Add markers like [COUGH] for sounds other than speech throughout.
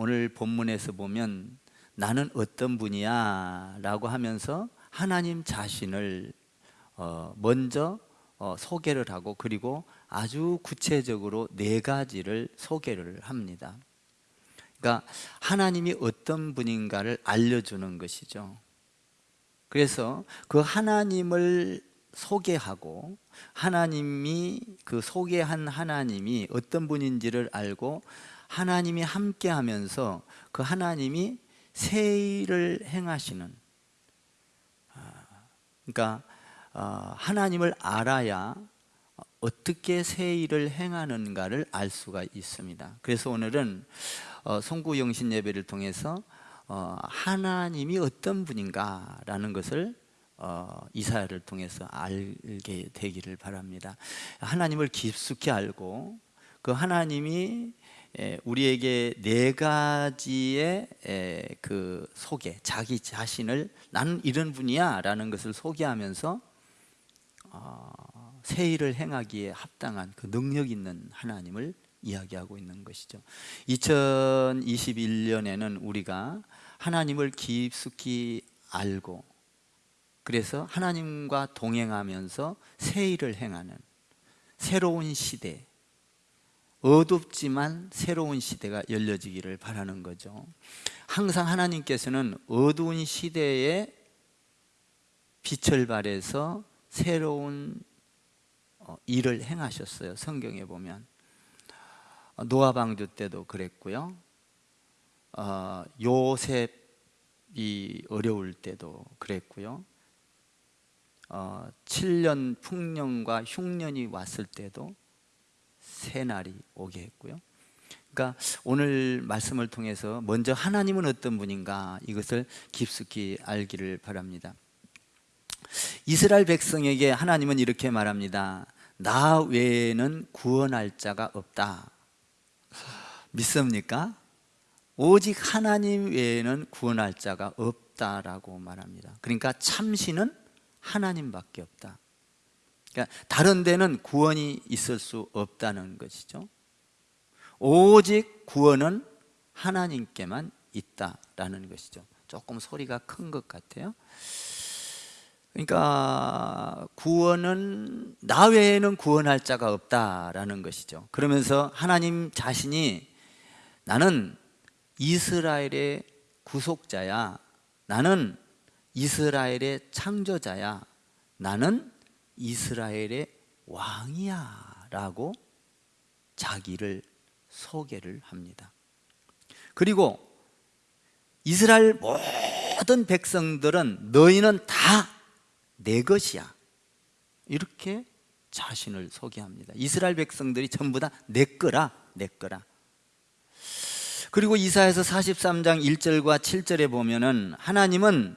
오늘 본문에서 보면 나는 어떤 분이야 라고 하면서 하나님 자신을 어, 먼저 어, 소개를 하고 그리고 아주 구체적으로 네 가지를 소개를 합니다. 그러니까 하나님이 어떤 분인가를 알려주는 것이죠. 그래서 그 하나님을 소개하고 하나님이 그 소개한 하나님이 어떤 분인지를 알고 하나님이 함께 하면서 그 하나님이 새 일을 행하시는 아, 그러니까 어, 하나님을 알아야 어떻게 새 일을 행하는가를 알 수가 있습니다. 그래서 오늘은 어, 송구영신 예배를 통해서 어, 하나님이 어떤 분인가라는 것을 이사야를 통해서 알게 되기를 바랍니다. 하나님을 깊숙이 알고 그 하나님이 우리에게 네 가지의 그 소개, 자기 자신을 나는 이런 분이야 라는 것을 소개하면서 어, 새 일을 행하기에 합당한 그 능력 있는 하나님을 이야기하고 있는 것이죠. 2021년에는 우리가 하나님을 깊숙이 알고 그래서 하나님과 동행하면서 새 일을 행하는 새로운 시대 어둡지만 새로운 시대가 열려지기를 바라는 거죠. 항상 하나님께서는 어두운 시대에 빛을 발해서 새로운 어, 일을 행하셨어요 성경에 보면. 노아 방주 때도 그랬고요. 어, 요셉이 어려울 때도 그랬고요. 어, 7년 풍년과 흉년이 왔을 때도 새 날이 오게 했고요. 그러니까 오늘 말씀을 통해서 먼저 하나님은 어떤 분인가 이것을 깊숙이 알기를 바랍니다. 이스라엘 백성에게 하나님은 이렇게 말합니다. 나 외에는 구원할 자가 없다. 믿습니까? 오직 하나님 외에는 구원할 자가 없다라고 말합니다. 그러니까 참신은 하나님밖에 없다 그러니까 다른 데는 구원이 있을 수 없다는 것이죠. 오직 구원은 하나님께만 있다라는 것이죠. 조금 소리가 큰 것 같아요. 그러니까 구원은 나 외에는 구원할 자가 없다라는 것이죠. 그러면서 하나님 자신이 나는 이스라엘의 구속자야. 나는 이스라엘의 창조자야. 나는 이스라엘의 왕이야 라고 자기를 소개를 합니다. 그리고 이스라엘 모든 백성들은 너희는 다 내 것이야. 이렇게 자신을 소개합니다. 이스라엘 백성들이 전부 다 내 거라 내 거라. 그리고 이사에서 43장 1절과 7절에 보면은 하나님은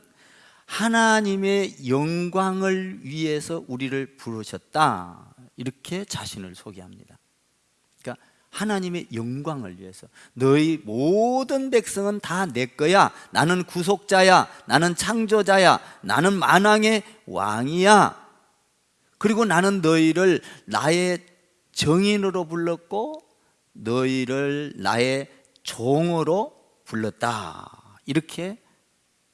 하나님의 영광을 위해서 우리를 부르셨다. 이렇게 자신을 소개합니다. 그러니까 하나님의 영광을 위해서 너희 모든 백성은 다 내 거야. 나는 구속자야. 나는 창조자야. 나는 만왕의 왕이야. 그리고 나는 너희를 나의 정인으로 불렀고 너희를 나의 종으로 불렀다. 이렇게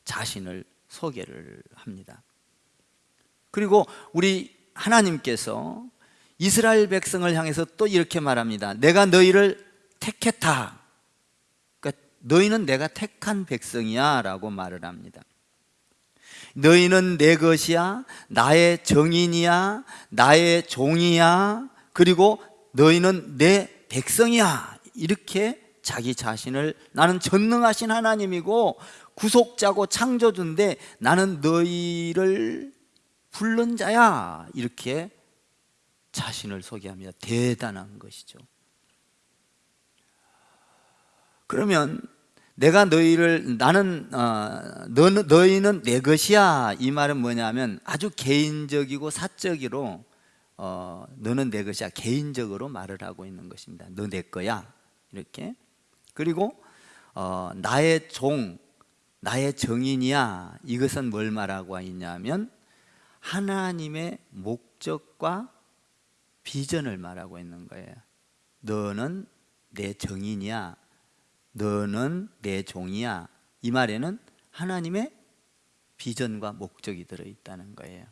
자신을 소개를 합니다. 그리고 우리 하나님께서 이스라엘 백성을 향해서 또 이렇게 말합니다. 내가 너희를 택했다. 그러니까 너희는 내가 택한 백성이야 라고 말을 합니다. 너희는 내 것이야 나의 정인이야 나의 종이야 그리고 너희는 내 백성이야. 이렇게 자기 자신을 나는 전능하신 하나님이고 구속자고 창조주인데 나는 너희를 불른 자야. 이렇게 자신을 소개합니다. 대단한 것이죠. 그러면 내가 너희를 나는 어, 너, 너희는 내 것이야. 이 말은 뭐냐면 아주 개인적이고 사적으로 어, 너는 내 것이야. 개인적으로 말을 하고 있는 것입니다. 너 내 거야. 이렇게. 그리고 어, 나의 종 나의 정인이야 이것은 뭘 말하고 있냐면 하나님의 목적과 비전을 말하고 있는 거예요 너는 내 정인이야 너는 내 종이야. 이 말에는 하나님의 비전과 목적이 들어 있다는 거예요.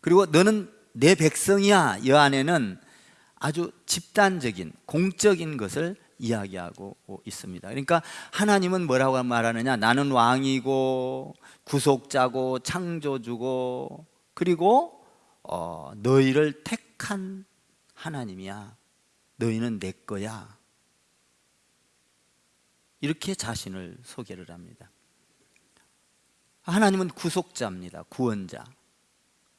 그리고 너는 내 백성이야. 이 안에는 아주 집단적인 공적인 것을 이야기하고 있습니다. 그러니까 하나님은 뭐라고 말하느냐? 나는 왕이고 구속자고 창조주고 그리고 어, 너희를 택한 하나님이야. 너희는 내 거야. 이렇게 자신을 소개를 합니다. 하나님은 구속자입니다. 구원자.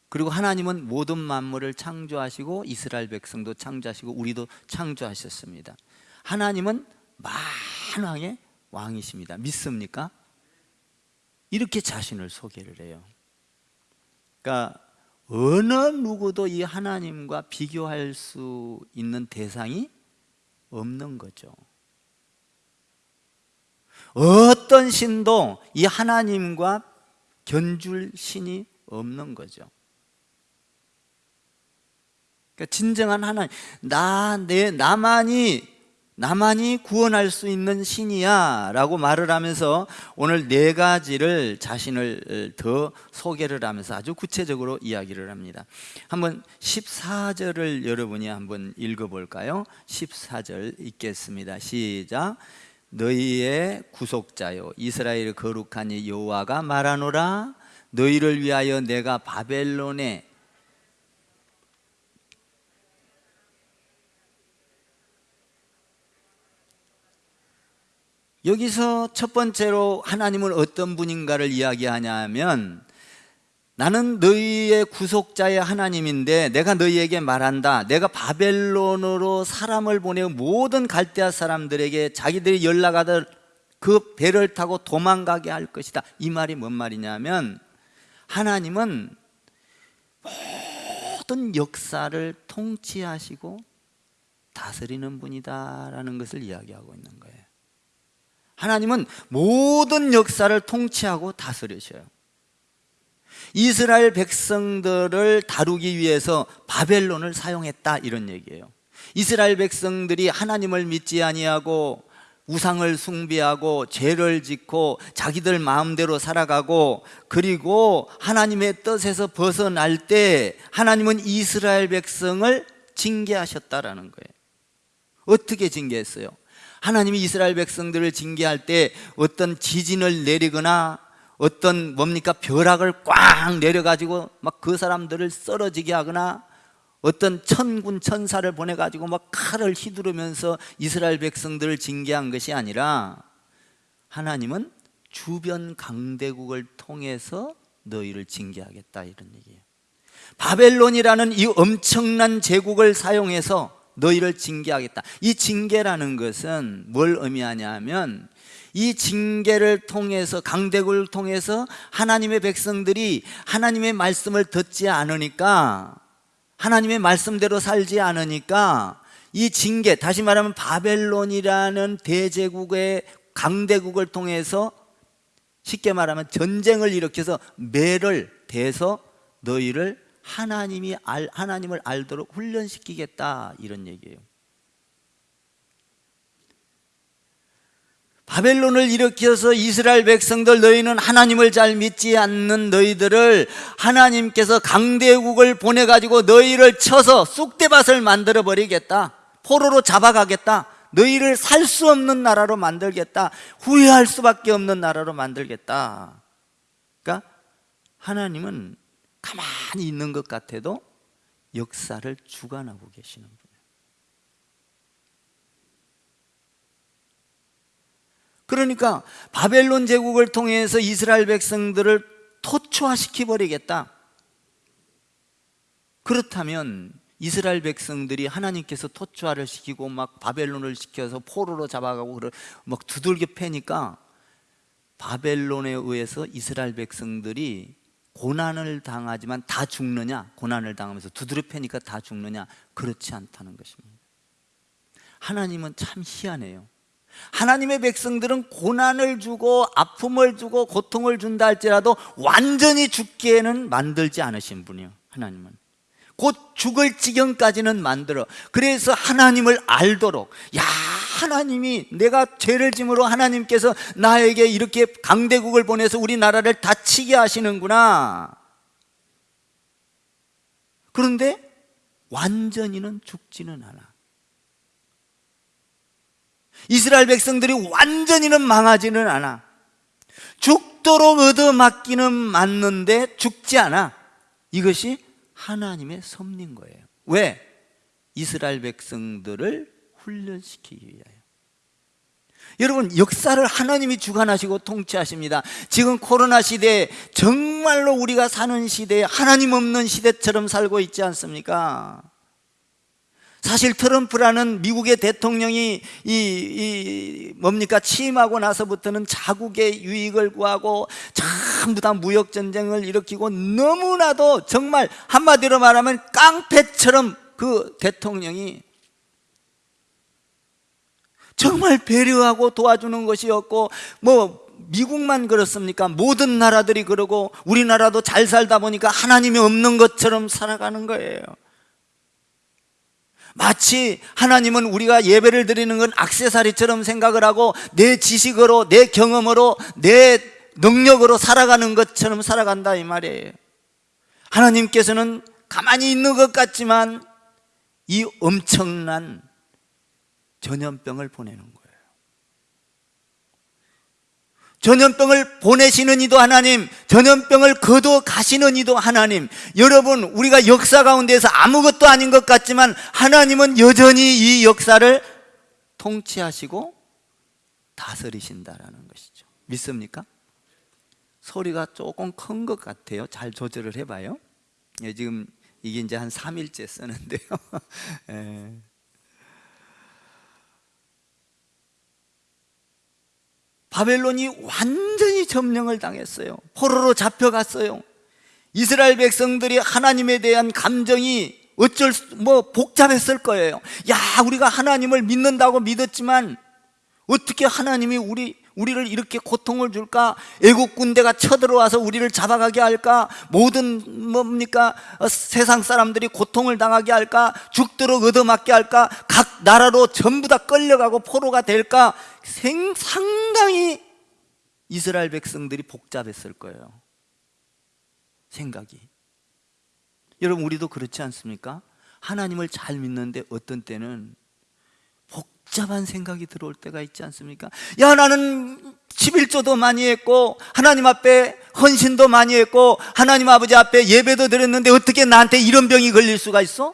그리고 하나님은 모든 만물을 창조하시고 이스라엘 백성도 창조하시고 우리도 창조하셨습니다. 하나님은 만왕의 왕이십니다. 믿습니까? 이렇게 자신을 소개를 해요. 그러니까 어느 누구도 이 하나님과 비교할 수 있는 대상이 없는 거죠. 어떤 신도 이 하나님과 견줄 신이 없는 거죠. 그러니까 진정한 하나님, 나, 내, 나만이, 나만이 구원할 수 있는 신이야 라고 말을 하면서 오늘 네 가지를 자신을 더 소개를 하면서 아주 구체적으로 이야기를 합니다. 한번 14절을 여러분이 한번 읽어볼까요? 14절 읽겠습니다. 시작. 너희의 구속자요 이스라엘 거룩한 이 여호와가 말하노라 너희를 위하여 내가 바벨론에 여기서 첫 번째로 하나님은 어떤 분인가를 이야기하냐면 나는 너희의 구속자의 하나님인데 내가 너희에게 말한다. 내가 바벨론으로 사람을 보내고 모든 갈대아 사람들에게 자기들이 연락하던 그 배를 타고 도망가게 할 것이다. 이 말이 뭔 말이냐면 하나님은 모든 역사를 통치하시고 다스리는 분이다라는 것을 이야기하고 있는 거예요 하나님은 모든 역사를 통치하고 다스리셔요. 이스라엘 백성들을 다루기 위해서 바벨론을 사용했다 이런 얘기예요. 이스라엘 백성들이 하나님을 믿지 아니하고 우상을 숭배하고 죄를 짓고 자기들 마음대로 살아가고 그리고 하나님의 뜻에서 벗어날 때 하나님은 이스라엘 백성을 징계하셨다라는 거예요. 어떻게 징계했어요? 하나님이 이스라엘 백성들을 징계할 때 어떤 지진을 내리거나 어떤 뭡니까 벼락을 꽝 내려가지고 막 그 사람들을 쓰러지게 하거나 어떤 천군 천사를 보내가지고 막 칼을 휘두르면서 이스라엘 백성들을 징계한 것이 아니라 하나님은 주변 강대국을 통해서 너희를 징계하겠다 이런 얘기예요. 바벨론이라는 이 엄청난 제국을 사용해서 너희를 징계하겠다. 이 징계라는 것은 뭘 의미하냐 하면 이 징계를 통해서 강대국을 통해서 하나님의 백성들이 하나님의 말씀을 듣지 않으니까 하나님의 말씀대로 살지 않으니까 이 징계 다시 말하면 바벨론이라는 대제국의 강대국을 통해서 쉽게 말하면 전쟁을 일으켜서 매를 대서 너희를 하나님이 알, 하나님을 알도록 훈련시키겠다. 이런 얘기예요. 바벨론을 일으켜서 이스라엘 백성들 너희는 하나님을 잘 믿지 않는 너희들을 하나님께서 강대국을 보내가지고 너희를 쳐서 쑥대밭을 만들어 버리겠다. 포로로 잡아가겠다. 너희를 살 수 없는 나라로 만들겠다. 후회할 수밖에 없는 나라로 만들겠다. 그러니까 하나님은 가만히 있는 것 같아도 역사를 주관하고 계시는 분 그러니까 바벨론 제국을 통해서 이스라엘 백성들을 토초화시켜 버리겠다. 그렇다면 이스라엘 백성들이 하나님께서 토초화를 시키고 막 바벨론을 시켜서 포로로 잡아가고 막 두들겨 패니까 바벨론에 의해서 이스라엘 백성들이 고난을 당하지만 다 죽느냐? 고난을 당하면서 두드려 패니까 다 죽느냐? 그렇지 않다는 것입니다. 하나님은 참 희한해요. 하나님의 백성들은 고난을 주고 아픔을 주고 고통을 준다 할지라도 완전히 죽기에는 만들지 않으신 분이요 하나님은 곧 죽을 지경까지는 만들어. 그래서 하나님을 알도록 야 하나님이 내가 죄를 짐으로 하나님께서 나에게 이렇게 강대국을 보내서 우리나라를 다치게 하시는구나. 그런데 완전히는 죽지는 않아. 이스라엘 백성들이 완전히는 망하지는 않아. 죽도록 얻어맞기는 맞는데 죽지 않아. 이것이 하나님의 섭리인 거예요 왜? 이스라엘 백성들을 훈련시키기 위하여 여러분 역사를 하나님이 주관하시고 통치하십니다 지금 코로나 시대에 정말로 우리가 사는 시대에 하나님 없는 시대처럼 살고 있지 않습니까? 사실 트럼프라는 미국의 대통령이 이, 이 뭡니까 취임하고 나서부터는 자국의 유익을 구하고 전부 다 무역 전쟁을 일으키고 너무나도 정말 한마디로 말하면 깡패처럼 그 대통령이 정말 배려하고 도와주는 것이었고 뭐 미국만 그렇습니까? 모든 나라들이 그러고 우리나라도 잘 살다 보니까 하나님이 없는 것처럼 살아가는 거예요 마치 하나님은 우리가 예배를 드리는 건 악세사리처럼 생각을 하고 내 지식으로 내 경험으로 내 능력으로 살아가는 것처럼 살아간다 이 말이에요. 하나님께서는 가만히 있는 것 같지만 이 엄청난 전염병을 보내는 거예요 전염병을 보내시는 이도 하나님 전염병을 거둬 가시는 이도 하나님. 여러분 우리가 역사 가운데서 아무것도 아닌 것 같지만 하나님은 여전히 이 역사를 통치하시고 다스리신다라는 것이죠. 믿습니까? 소리가 조금 큰 것 같아요. 잘 조절을 해봐요. 예, 지금 이게 이제 한 3일째 쓰는데요 [LAUGHS] 바벨론이 완전히 점령을 당했어요 포로로 잡혀갔어요 이스라엘 백성들이 하나님에 대한 감정이 어쩔 수, 뭐 복잡했을 거예요 야 우리가 하나님을 믿는다고 믿었지만 어떻게 하나님이 우리 우리를 이렇게 고통을 줄까? 애국 군대가 쳐들어와서 우리를 잡아가게 할까? 모든 뭡니까? 어, 세상 사람들이 고통을 당하게 할까? 죽도록 얻어맞게 할까? 각 나라로 전부 다 끌려가고 포로가 될까? 생, 상당히 이스라엘 백성들이 복잡했을 거예요 생각이 여러분 우리도 그렇지 않습니까? 하나님을 잘 믿는데 어떤 때는 복잡한 생각이 들어올 때가 있지 않습니까? 야 나는 11조도 많이 했고 하나님 앞에 헌신도 많이 했고 하나님 아버지 앞에 예배도 드렸는데 어떻게 나한테 이런 병이 걸릴 수가 있어?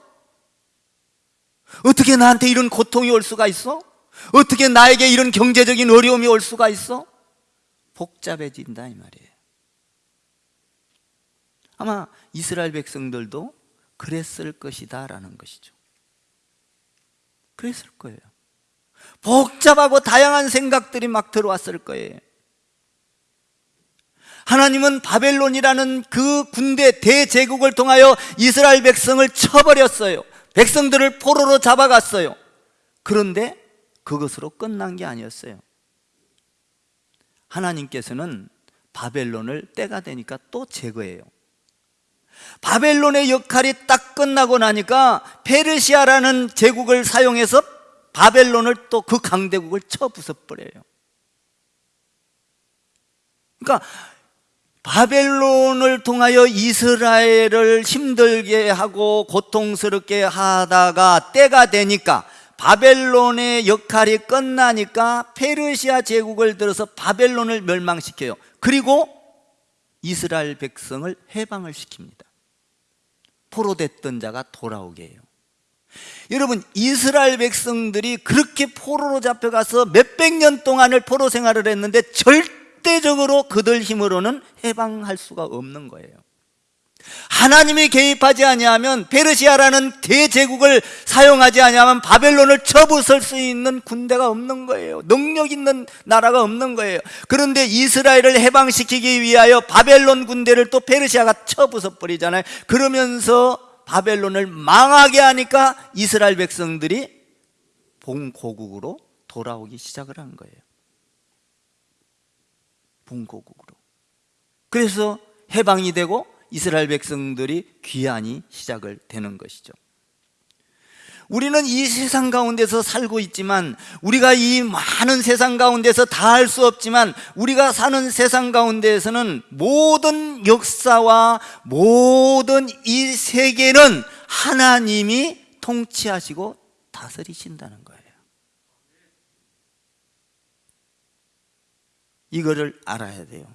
어떻게 나한테 이런 고통이 올 수가 있어? 어떻게 나에게 이런 경제적인 어려움이 올 수가 있어? 복잡해진다 이 말이에요. 아마 이스라엘 백성들도 그랬을 것이다 라는 것이죠. 그랬을 거예요. 복잡하고 다양한 생각들이 막 들어왔을 거예요. 하나님은 바벨론이라는 그 군대 대제국을 통하여 이스라엘 백성을 쳐버렸어요. 백성들을 포로로 잡아갔어요. 그런데 그것으로 끝난 게 아니었어요. 하나님께서는 바벨론을 때가 되니까 또 제거해요. 바벨론의 역할이 딱 끝나고 나니까 페르시아라는 제국을 사용해서 바벨론을 또 그 강대국을 쳐 부숴버려요. 그러니까 바벨론을 통하여 이스라엘을 힘들게 하고 고통스럽게 하다가 때가 되니까 바벨론의 역할이 끝나니까 페르시아 제국을 들어서 바벨론을 멸망시켜요. 그리고 이스라엘 백성을 해방을 시킵니다. 포로됐던 자가 돌아오게 해요. 여러분 이스라엘 백성들이 그렇게 포로로 잡혀가서 몇백 년 동안을 포로 생활을 했는데 절대적으로 그들 힘으로는 해방할 수가 없는 거예요 하나님이 개입하지 아니하면 페르시아라는 대제국을 사용하지 아니하면 바벨론을 쳐부술 수 있는 군대가 없는 거예요. 능력 있는 나라가 없는 거예요. 그런데 이스라엘을 해방시키기 위하여 바벨론 군대를 또 페르시아가 쳐부숴 버리잖아요. 그러면서 바벨론을 망하게 하니까 이스라엘 백성들이 본고국으로 돌아오기 시작을 한 거예요. 본고국으로. 그래서 해방이 되고 이스라엘 백성들이 귀환이 시작을 되는 것이죠. 우리는 이 세상 가운데서 살고 있지만 우리가 이 많은 세상 가운데서 다 할 수 없지만 우리가 사는 세상 가운데에서는 모든 역사와 모든 이 세계는 하나님이 통치하시고 다스리신다는 거예요. 이거를 알아야 돼요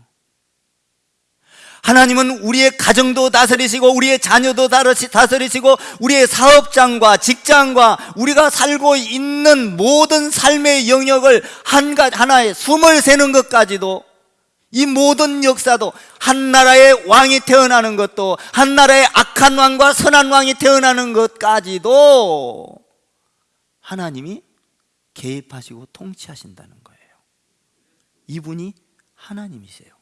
하나님은 우리의 가정도 다스리시고 우리의 자녀도 다스리시고 우리의 사업장과 직장과 우리가 살고 있는 모든 삶의 영역을 한 하나의 숨을 새는 것까지도 이 모든 역사도 한 나라의 왕이 태어나는 것도 한 나라의 악한 왕과 선한 왕이 태어나는 것까지도 하나님이 개입하시고 통치하신다는 거예요. 이분이 하나님이세요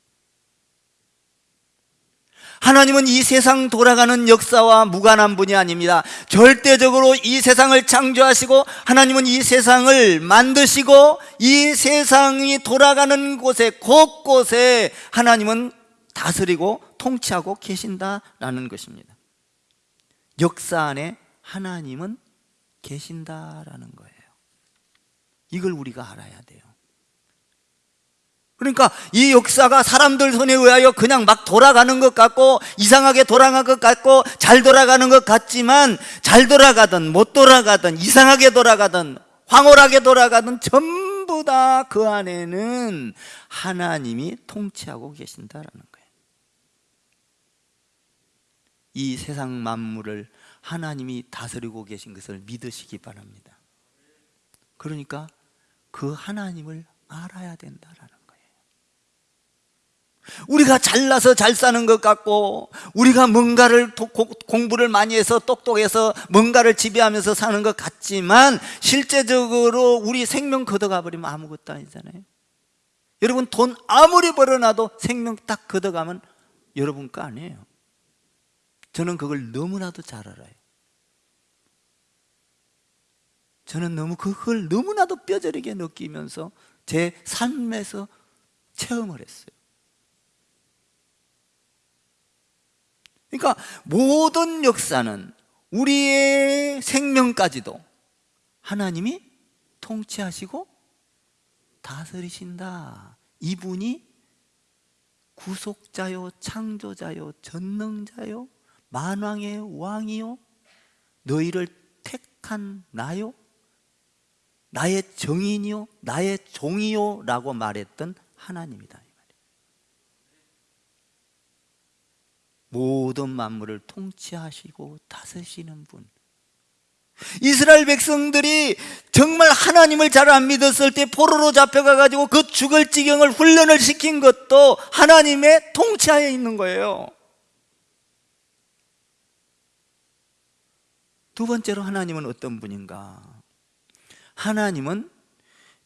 하나님은 이 세상 돌아가는 역사와 무관한 분이 아닙니다. 절대적으로 이 세상을 창조하시고 하나님은 이 세상을 만드시고 이 세상이 돌아가는 곳에 곳곳에 하나님은 다스리고 통치하고 계신다라는 것입니다. 역사 안에 하나님은 계신다라는 거예요. 이걸 우리가 알아야 돼요 그러니까 이 역사가 사람들 손에 의하여 그냥 막 돌아가는 것 같고 이상하게 돌아간 것 같고 잘 돌아가는 것 같지만 잘 돌아가든 못 돌아가든 이상하게 돌아가든 황홀하게 돌아가든 전부 다 그 안에는 하나님이 통치하고 계신다라는 거예요. 이 세상 만물을 하나님이 다스리고 계신 것을 믿으시기 바랍니다. 그러니까 그 하나님을 알아야 된다라는 우리가 잘나서 잘 사는 것 같고 우리가 뭔가를 공부를 많이 해서 똑똑해서 뭔가를 지배하면서 사는 것 같지만 실제적으로 우리 생명 걷어가 버리면 아무것도 아니잖아요. 여러분 돈 아무리 벌어놔도 생명 딱 걷어가면 여러분 거 아니에요. 저는 그걸 너무나도 잘 알아요. 저는 너무 그걸 너무나도 뼈저리게 느끼면서 제 삶에서 체험을 했어요 그러니까 모든 역사는 우리의 생명까지도 하나님이 통치하시고 다스리신다. 이분이 구속자요 창조자요 전능자요 만왕의 왕이요 너희를 택한 나요 나의 정인이요 나의 종이요 라고 말했던 하나님이다 모든 만물을 통치하시고 다스리시는 분. 이스라엘 백성들이 정말 하나님을 잘 안 믿었을 때 포로로 잡혀가 가지고 그 죽을 지경을 훈련을 시킨 것도 하나님의 통치하에 있는 거예요. 두 번째로 하나님은 어떤 분인가? 하나님은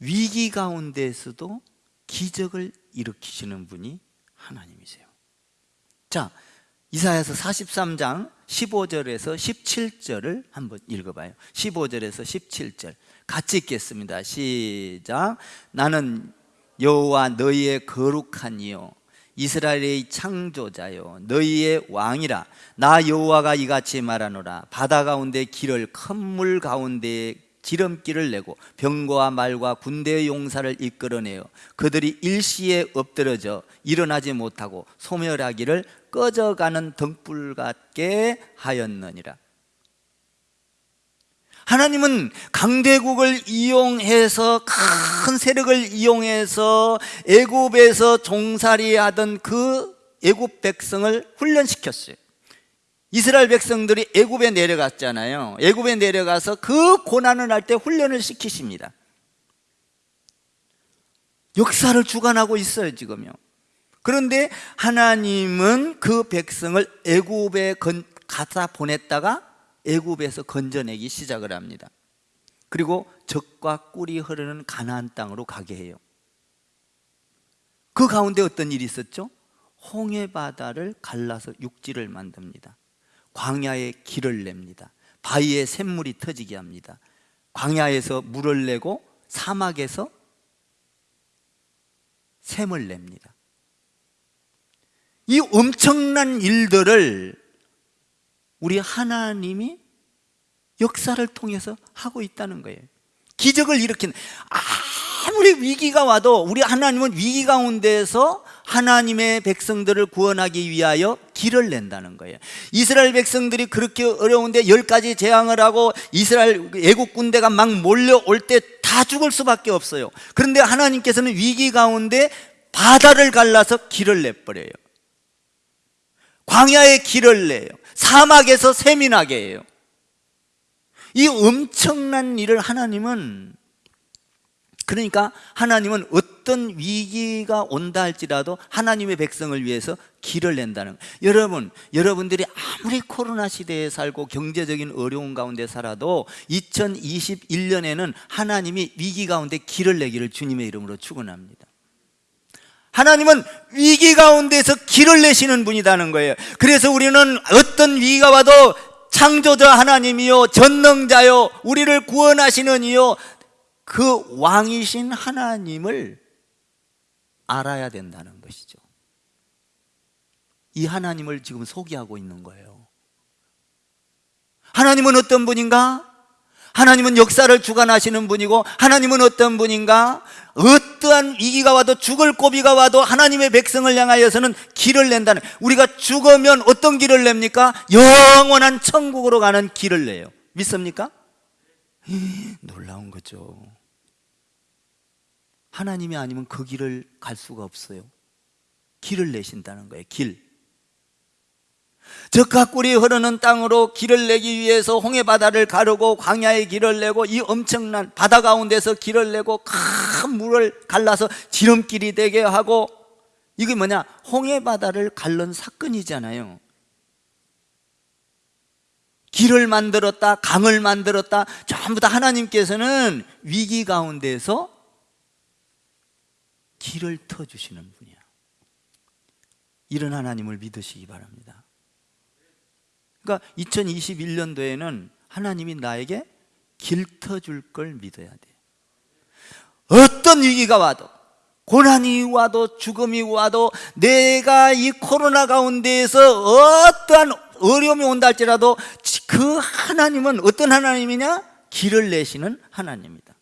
위기 가운데에서도 기적을 일으키시는 분이 하나님이세요. 자 이사야서 43장 15절에서 17절을 한번 읽어봐요. 15절에서 17절. 같이 읽겠습니다. 시작. 나는 여호와 너희의 거룩한 이요. 이스라엘의 창조자요. 너희의 왕이라. 나 여호와가 이같이 말하노라. 바다 가운데 길을 큰 물 가운데 지름길을 내고 병거와 말과 군대의 용사를 이끌어내어 그들이 일시에 엎드러져 일어나지 못하고 소멸하기를 꺼져가는 등불 같게 하였느니라. 하나님은 강대국을 이용해서 큰 세력을 이용해서 애굽에서 종살이하던 그 애굽 백성을 훈련시켰어요 이스라엘 백성들이 애굽에 내려갔잖아요. 애굽에 내려가서 그 고난을 할 때 훈련을 시키십니다. 역사를 주관하고 있어요 지금요. 그런데 하나님은 그 백성을 애굽에 가다 보냈다가 애굽에서 건져내기 시작을 합니다. 그리고 적과 꿀이 흐르는 가나안 땅으로 가게 해요. 그 가운데 어떤 일이 있었죠? 홍해 바다를 갈라서 육지를 만듭니다 광야에 길을 냅니다. 바위에 샘물이 터지게 합니다. 광야에서 물을 내고 사막에서 샘을 냅니다. 이 엄청난 일들을 우리 하나님이 역사를 통해서 하고 있다는 거예요. 기적을 일으키는 아무리 위기가 와도 우리 하나님은 위기 가운데서 하나님의 백성들을 구원하기 위하여 길을 낸다는 거예요. 이스라엘 백성들이 그렇게 어려운데 열 가지 재앙을 하고 이스라엘 애국 군대가 막 몰려올 때 다 죽을 수밖에 없어요. 그런데 하나님께서는 위기 가운데 바다를 갈라서 길을 내버려요. 광야에 길을 내요. 사막에서 세민하게 해요. 이 엄청난 일을 하나님은 그러니까 하나님은 어떤 위기가 온다 할지라도 하나님의 백성을 위해서 길을 낸다는 여러분, 여러분들이 아무리 코로나 시대에 살고 경제적인 어려운 가운데 살아도 2021년에는 하나님이 위기 가운데 길을 내기를 주님의 이름으로 축원합니다. 하나님은 위기 가운데서 길을 내시는 분이라는 거예요. 그래서 우리는 어떤 위기가 와도 창조자 하나님이요 전능자요 우리를 구원하시는 이요 그 왕이신 하나님을 알아야 된다는 것이죠 이 하나님을 지금 소개하고 있는 거예요 하나님은 어떤 분인가? 하나님은 역사를 주관하시는 분이고 하나님은 어떤 분인가? 어떠한 위기가 와도 죽을 고비가 와도 하나님의 백성을 향하여서는 길을 낸다는 우리가 죽으면 어떤 길을 냅니까? 영원한 천국으로 가는 길을 내요 믿습니까? 놀라운 거죠 하나님이 아니면 그 길을 갈 수가 없어요. 길을 내신다는 거예요 길. 적과 꿀이 흐르는 땅으로 길을 내기 위해서 홍해바다를 가르고 광야의 길을 내고 이 엄청난 바다 가운데서 길을 내고 큰 물을 갈라서 지름길이 되게 하고 이게 뭐냐? 홍해바다를 갈른 사건이잖아요. 길을 만들었다 강을 만들었다. 전부 다 하나님께서는 위기 가운데서 길을 터주시는 분이야. 이런 하나님을 믿으시기 바랍니다. 그러니까 2021년도에는 하나님이 나에게 길 터줄 걸 믿어야 돼. 어떤 위기가 와도 고난이 와도 죽음이 와도 내가 이 코로나 가운데에서 어떠한 어려움이 온다 할지라도 그 하나님은 어떤 하나님이냐? 길을 내시는 하나님입니다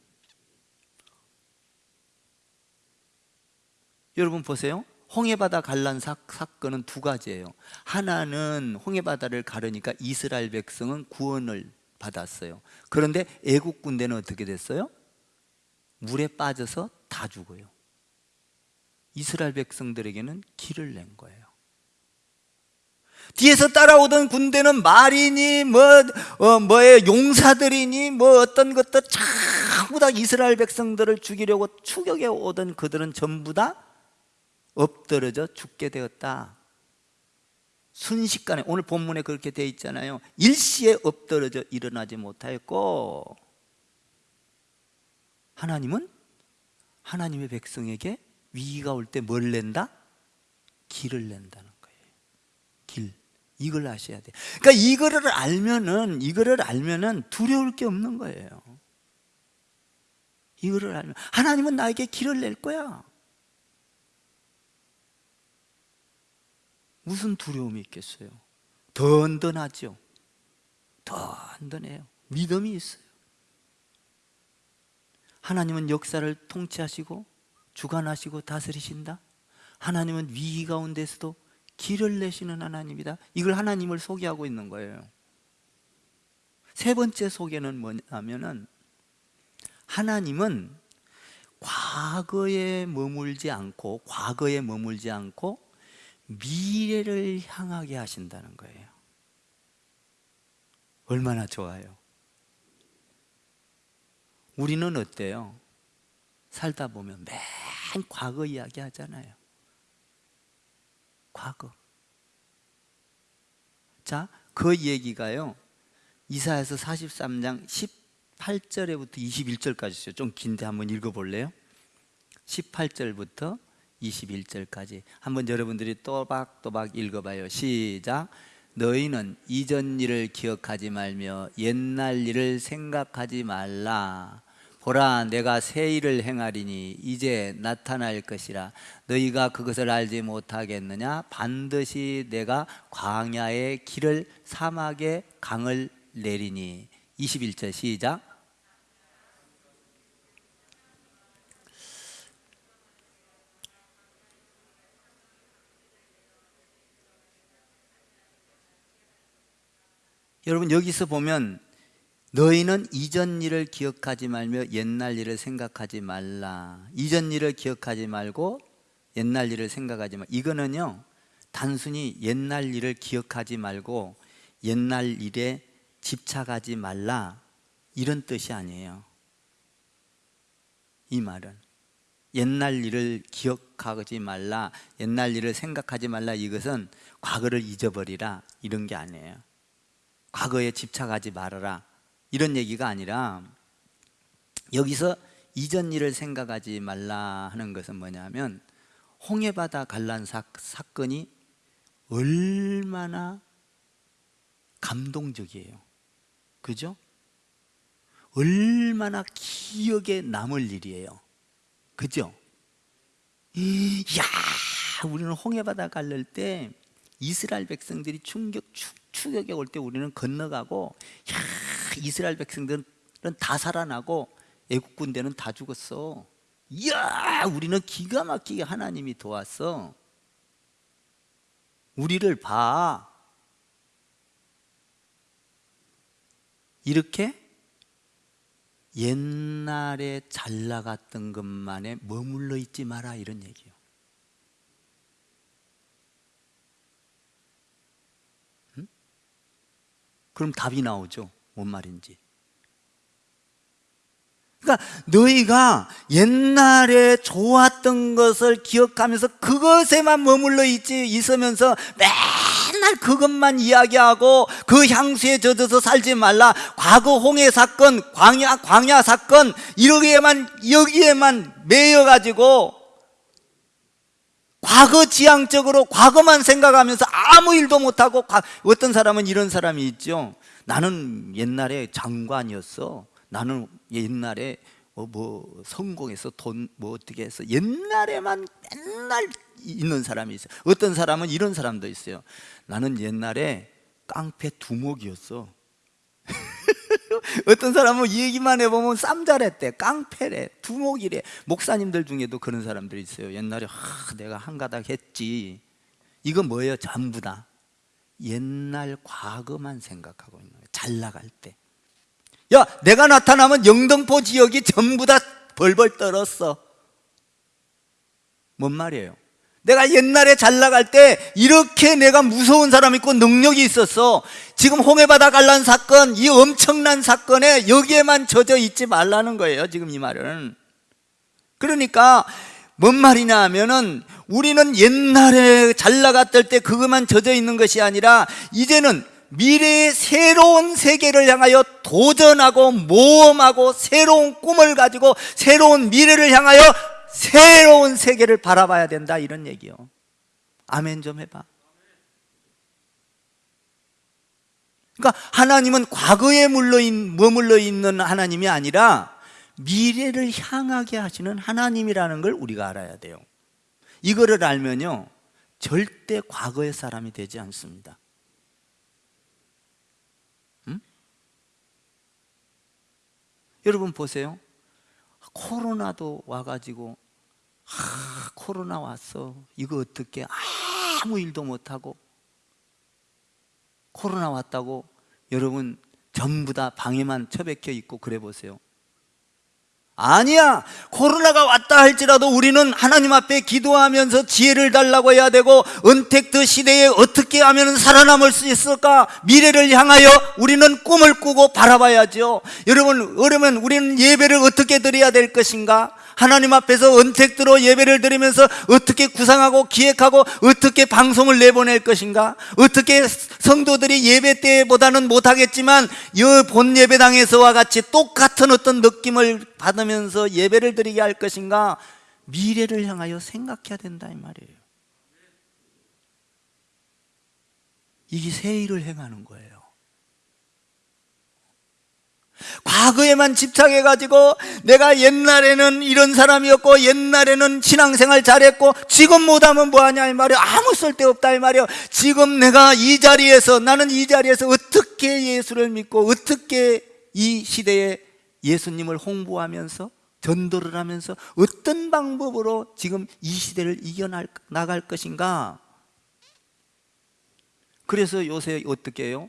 여러분 보세요. 홍해바다 갈란 사, 사건은 두 가지예요. 하나는 홍해바다를 가르니까 이스라엘 백성은 구원을 받았어요. 그런데 애국 군대는 어떻게 됐어요? 물에 빠져서 다 죽어요. 이스라엘 백성들에게는 길을 낸 거예요. 뒤에서 따라오던 군대는 말이니 뭐 어, 뭐의 용사들이니 뭐 어떤 것들 전부 다 이스라엘 백성들을 죽이려고 추격해 오던 그들은 전부 다 엎드러져 죽게 되었다. 순식간에 오늘 본문에 그렇게 되어 있잖아요. 일시에 엎드러져 일어나지 못하였고 하나님은 하나님의 백성에게 위기가 올 때 뭘 낸다? 길을 낸다는 거예요. 길. 이걸 아셔야 돼 그러니까 이거를 알면은 이거를 알면은 두려울 게 없는 거예요. 이거를 알면 하나님은 나에게 길을 낼 거야 무슨 두려움이 있겠어요? 든든하죠. 든든해요. 믿음이 있어요. 하나님은 역사를 통치하시고 주관하시고 다스리신다. 하나님은 위기 가운데서도 길을 내시는 하나님이다. 이걸 하나님을 소개하고 있는 거예요. 세 번째 소개는 뭐냐면은 하나님은 과거에 머물지 않고 과거에 머물지 않고 미래를 향하게 하신다는 거예요. 얼마나 좋아요. 우리는 어때요? 살다 보면 맨 과거 이야기 하잖아요. 과거. 자, 그 얘기가요. 이사에서 43장 18절에부터 21절까지 좀 긴데 한번 읽어볼래요? 18절부터 21절까지. 한번 여러분들이 또박또박 읽어봐요. 시작. 너희는 이전 일을 기억하지 말며 옛날 일을 생각하지 말라. 보라 내가 새 일을 행하리니 이제 나타날 것이라. 너희가 그것을 알지 못하겠느냐? 반드시 내가 광야의 길을 사막의 강을 내리니. 21절 시작 여러분 여기서 보면 너희는 이전 일을 기억하지 말며 옛날 일을 생각하지 말라. 이전 일을 기억하지 말고 옛날 일을 생각하지 말. 이거는요 단순히 옛날 일을 기억하지 말고 옛날 일에 집착하지 말라 이런 뜻이 아니에요. 이 말은 옛날 일을 기억하지 말라, 옛날 일을 생각하지 말라 이것은 과거를 잊어버리라 이런 게 아니에요. 과거에 집착하지 말아라 이런 얘기가 아니라 여기서 이전 일을 생각하지 말라 하는 것은 뭐냐면 홍해바다 관란 사, 사건이 얼마나 감동적이에요 그죠? 얼마나 기억에 남을 일이에요 그죠? 야 우리는 홍해바다 갈릴 때 이스라엘 백성들이 충격 추, 추격에 올 때 우리는 건너가고 야 이스라엘 백성들은 다 살아나고 애국 군대는 다 죽었어. 이야 우리는 기가 막히게 하나님이 도왔어. 우리를 봐. 이렇게 옛날에 잘 나갔던 것만에 머물러 있지 마라 이런 얘기예요. 그럼 답이 나오죠. 뭔 말인지. 그러니까 너희가 옛날에 좋았던 것을 기억하면서 그것에만 머물러 있지 있으면서 맨날 그것만 이야기하고 그 향수에 젖어서 살지 말라. 과거 홍해 사건, 광야 광야 사건 이러기에만 여기에만 매여 가지고 과거 지향적으로 과거만 생각하면서 아무 일도 못하고 어떤 사람은 이런 사람이 있죠. 나는 옛날에 장관이었어. 나는 옛날에 뭐, 뭐 성공해서 돈 뭐 어떻게 해서 옛날에만 맨날 있는 사람이 있어요 어떤 사람은 이런 사람도 있어요. 나는 옛날에 깡패 두목이었어 [LAUGHS] [LAUGHS] 어떤 사람은 이 얘기만 해보면 쌈잘했대 깡패래 두목이래. 목사님들 중에도 그런 사람들이 있어요. 옛날에 하, 내가 한 가닥 했지. 이거 뭐예요? 전부 다. 옛날 과거만 생각하고 있는 거예요. 잘 나갈 때. 야, 내가 나타나면 영등포 지역이 전부 다 벌벌 떨었어. 뭔 말이에요? 내가 옛날에 잘 나갈 때 이렇게 내가 무서운 사람 있고 능력이 있었어. 지금 홍해바다 관란 사건 이 엄청난 사건에 여기에만 젖어 있지 말라는 거예요 지금 이 말은. 그러니까 뭔 말이냐 하면은 우리는 옛날에 잘 나갔을 때 그것만 젖어 있는 것이 아니라 이제는 미래의 새로운 세계를 향하여 도전하고 모험하고 새로운 꿈을 가지고 새로운 미래를 향하여 새로운 세계를 바라봐야 된다 이런 얘기요. 아멘 좀 해봐. 그러니까 하나님은 과거에 머물러 있는 하나님이 아니라 미래를 향하게 하시는 하나님이라는 걸 우리가 알아야 돼요. 이거를 알면요 절대 과거의 사람이 되지 않습니다. 음? 여러분 보세요. 코로나도 와가지고 아, 코로나 왔어. 이거 어떻게 아무 일도 못하고. 코로나 왔다고 여러분 전부 다 방에만 처박혀 있고 그래 보세요. 아니야! 코로나가 왔다 할지라도 우리는 하나님 앞에 기도하면서 지혜를 달라고 해야 되고 은택트 시대에 어떻게 하면 살아남을 수 있을까? 미래를 향하여 우리는 꿈을 꾸고 바라봐야죠. 여러분 그러면 우리는 예배를 어떻게 드려야 될 것인가 하나님 앞에서 은택들로 예배를 드리면서 어떻게 구상하고 기획하고 어떻게 방송을 내보낼 것인가? 어떻게 성도들이 예배 때보다는 못하겠지만 이본 예배당에서와 같이 똑같은 어떤 느낌을 받으면서 예배를 드리게 할 것인가? 미래를 향하여 생각해야 된다 이 말이에요. 이게 새 일을 행하는 거예요 과거에만 집착해가지고 내가 옛날에는 이런 사람이었고 옛날에는 신앙생활 잘했고 지금 못하면 뭐하냐 이 말이야. 아무 쓸데없다 이 말이야. 지금 내가 이 자리에서 나는 이 자리에서 어떻게 예수를 믿고 어떻게 이 시대에 예수님을 홍보하면서 전도를 하면서 어떤 방법으로 지금 이 시대를 이겨나갈 것인가? 그래서 요새 어떻게 해요?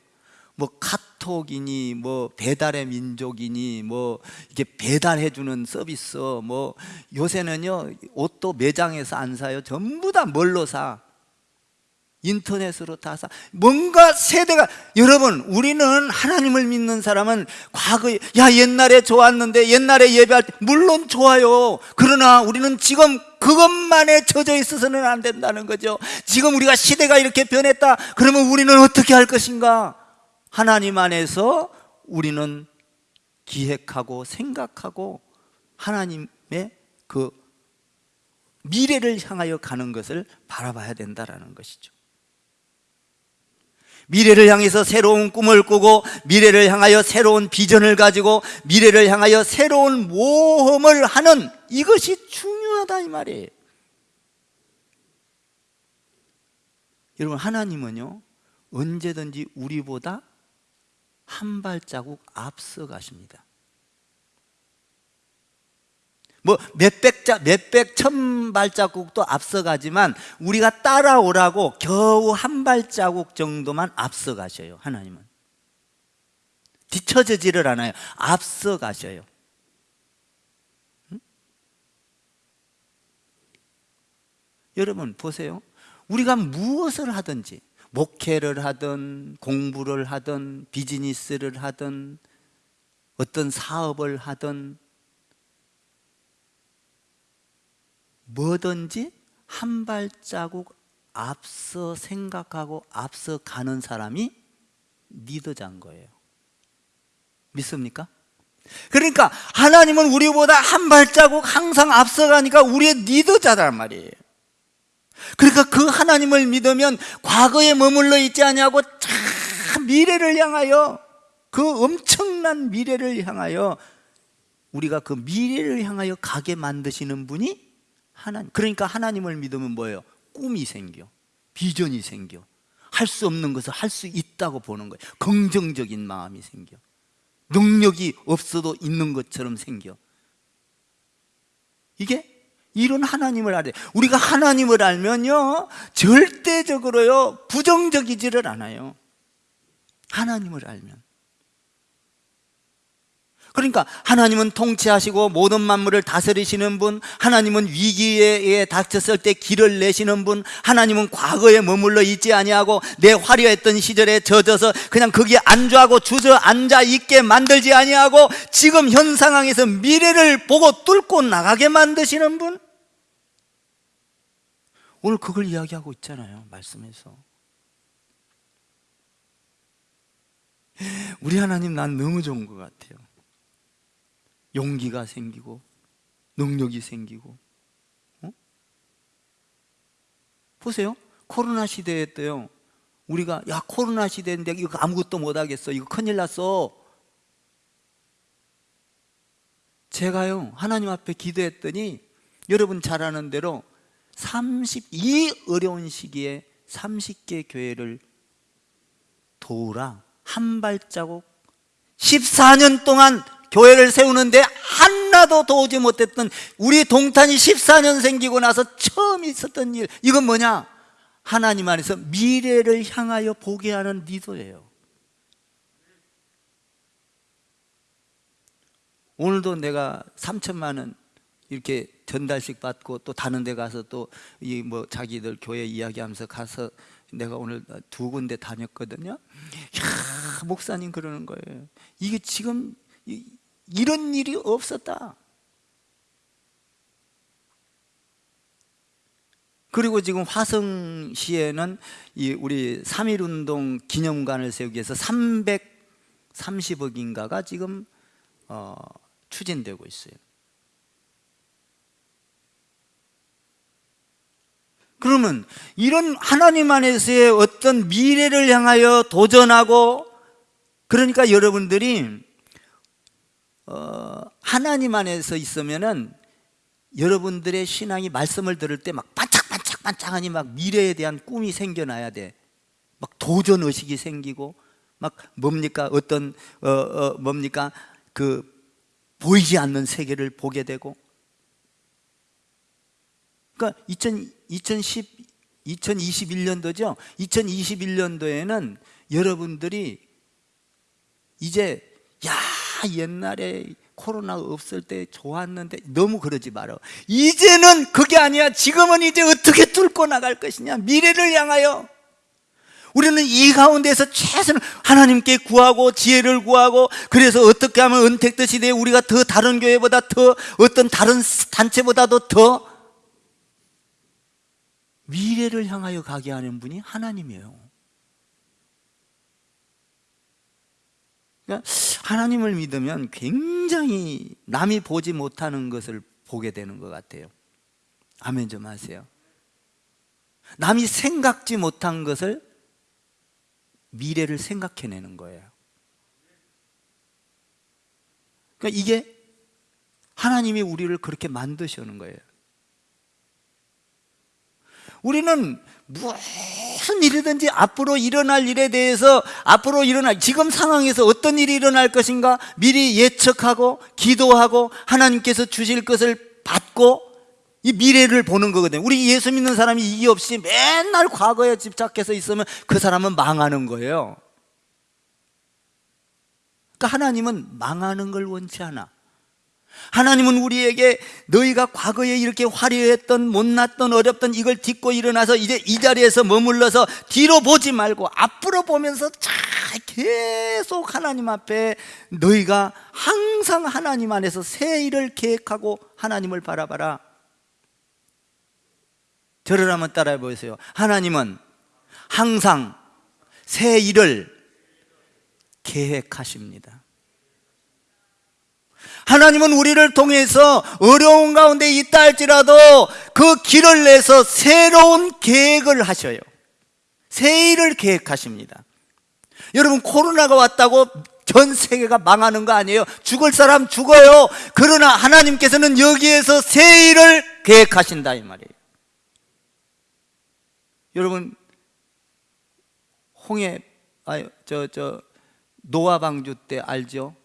뭐 카톡 이니 뭐 배달의 민족이니 뭐 이게 배달해 주는 서비스 뭐 요새는요 옷도 매장에서 안 사요 전부 다 뭘로 사 인터넷으로 다 사. 뭔가 세대가 여러분 우리는 하나님을 믿는 사람은 과거에 야 옛날에 좋았는데 옛날에 예배할 때 물론 좋아요. 그러나 우리는 지금 그것만에 젖어 있어서는 안 된다는 거죠. 지금 우리가 시대가 이렇게 변했다. 그러면 우리는 어떻게 할 것인가? 하나님 안에서 우리는 기획하고 생각하고 하나님의 그 미래를 향하여 가는 것을 바라봐야 된다라는 것이죠. 미래를 향해서 새로운 꿈을 꾸고 미래를 향하여 새로운 비전을 가지고 미래를 향하여 새로운 모험을 하는 이것이 중요하다 이 말이에요. 여러분 하나님은요 언제든지 우리보다 한 발자국 앞서 가십니다. 뭐 몇백 자 몇백 천 발자국도 앞서가지만 우리가 따라오라고 겨우 한 발자국 정도만 앞서 가셔요. 하나님은 뒤처지지를 않아요. 앞서 가셔요. 응? 여러분 보세요. 우리가 무엇을 하든지 목회를 하든 공부를 하든 비즈니스를 하든 어떤 사업을 하든 뭐든지 한 발자국 앞서 생각하고 앞서 가는 사람이 리더자인 거예요 믿습니까? 그러니까 하나님은 우리보다 한 발자국 항상 앞서가니까 우리의 리더자란 말이에요 그러니까 그 하나님을 믿으면 과거에 머물러 있지 아니하고 참 미래를 향하여 그 엄청난 미래를 향하여 우리가 그 미래를 향하여 가게 만드시는 분이 하나님. 그러니까 하나님을 믿으면 뭐예요? 꿈이 생겨. 비전이 생겨. 할 수 없는 것을 할 수 있다고 보는 거예요. 긍정적인 마음이 생겨. 능력이 없어도 있는 것처럼 생겨. 이게 이런 하나님을 알아야 우리가 하나님을 알면요 절대적으로요 부정적이지를 않아요. 하나님을 알면 그러니까 하나님은 통치하시고 모든 만물을 다스리시는 분 하나님은 위기에 닥쳤을 때 길을 내시는 분 하나님은 과거에 머물러 있지 아니하고 내 화려했던 시절에 젖어서 그냥 거기에 안주하고 주저앉아 있게 만들지 아니하고 지금 현 상황에서 미래를 보고 뚫고 나가게 만드시는 분? 오늘 그걸 이야기하고 있잖아요 말씀에서. 우리 하나님 난 너무 좋은 것 같아요 용기가 생기고 능력이 생기고 어? 보세요. 코로나 시대에 때요. 우리가 야 코로나 시대인데 이거 아무것도 못하겠어. 이거 큰일 났어. 제가요 하나님 앞에 기도했더니 여러분 잘 아는 대로 32 어려운 시기에 30개 교회를 도우라. 한 발자국 14년 동안 교회를 세우는데 하나도 도우지 못했던 우리 동탄이 14년 생기고 나서 처음 있었던 일. 이건 뭐냐? 하나님 안에서 미래를 향하여 보게 하는 리더예요. 오늘도 내가 3천만 원 이렇게 전달식 받고 또 다른 데 가서 또 이 뭐 자기들 교회 이야기하면서 가서 내가 오늘 두 군데 다녔거든요. 야 목사님 그러는 거예요. 이게 지금 이 런 일이 없었다. 그리고 지금 화성시에는 이 우리 3.1운동 기념관을 세우기 위해서 330억인가가 지금 어, 추진되고 있어요. 그러면 이런 하나님 안에서의 어떤 미래를 향하여 도전하고 그러니까 여러분들이 어, 하나님 안에서 있으면은 여러분들의 신앙이 말씀을 들을 때 막 반짝반짝반짝하니 막 미래에 대한 꿈이 생겨나야 돼. 막 도전 의식이 생기고 막 뭡니까 어떤 어, 어 뭡니까 그 보이지 않는 세계를 보게 되고. 그러니까 2000, 2010 2021년도죠. 2021년도에는 여러분들이 이제 야 옛날에 코로나 없을 때 좋았는데 너무 그러지 말아. 이제는 그게 아니야. 지금은 이제 어떻게 뚫고 나갈 것이냐. 미래를 향하여. 우리는 이 가운데서 최선을 하나님께 구하고 지혜를 구하고 그래서 어떻게 하면 은택트 시대에 우리가 더 다른 교회보다 더 어떤 다른 단체보다도 더 미래를 향하여 가게 하는 분이 하나님이에요. 그러니까 하나님을 믿으면 굉장히 남이 보지 못하는 것을 보게 되는 것 같아요. 아멘 좀 하세요. 남이 생각지 못한 것을 미래를 생각해내는 거예요. 그러니까 이게 하나님이 우리를 그렇게 만드시는 거예요. 우리는 무슨 일이든지 앞으로 일어날 일에 대해서 앞으로 일어날 지금 상황에서 어떤 일이 일어날 것인가 미리 예측하고 기도하고 하나님께서 주실 것을 받고 이 미래를 보는 거거든요. 우리 예수 믿는 사람이 이게 없이 맨날 과거에 집착해서 있으면 그 사람은 망하는 거예요. 그러니까 하나님은 망하는 걸 원치 않아. 하나님은 우리에게 너희가 과거에 이렇게 화려했던 못났던 어렵던 이걸 딛고 일어나서 이제 이 자리에서 머물러서 뒤로 보지 말고 앞으로 보면서 잘 계속 하나님 앞에 너희가 항상 하나님 안에서 새 일을 계획하고 하나님을 바라봐라. 저를 한번 따라해 보세요. 하나님은 항상 새 일을 계획하십니다 하나님은 우리를 통해서 어려운 가운데 있다 할지라도 그 길을 내서 새로운 계획을 하셔요. 새 일을 계획하십니다. 여러분 코로나가 왔다고 전 세계가 망하는 거 아니에요. 죽을 사람 죽어요. 그러나 하나님께서는 여기에서 새 일을 계획하신다 이 말이에요. 여러분 홍해 아저 저 노아 방주 때 알죠?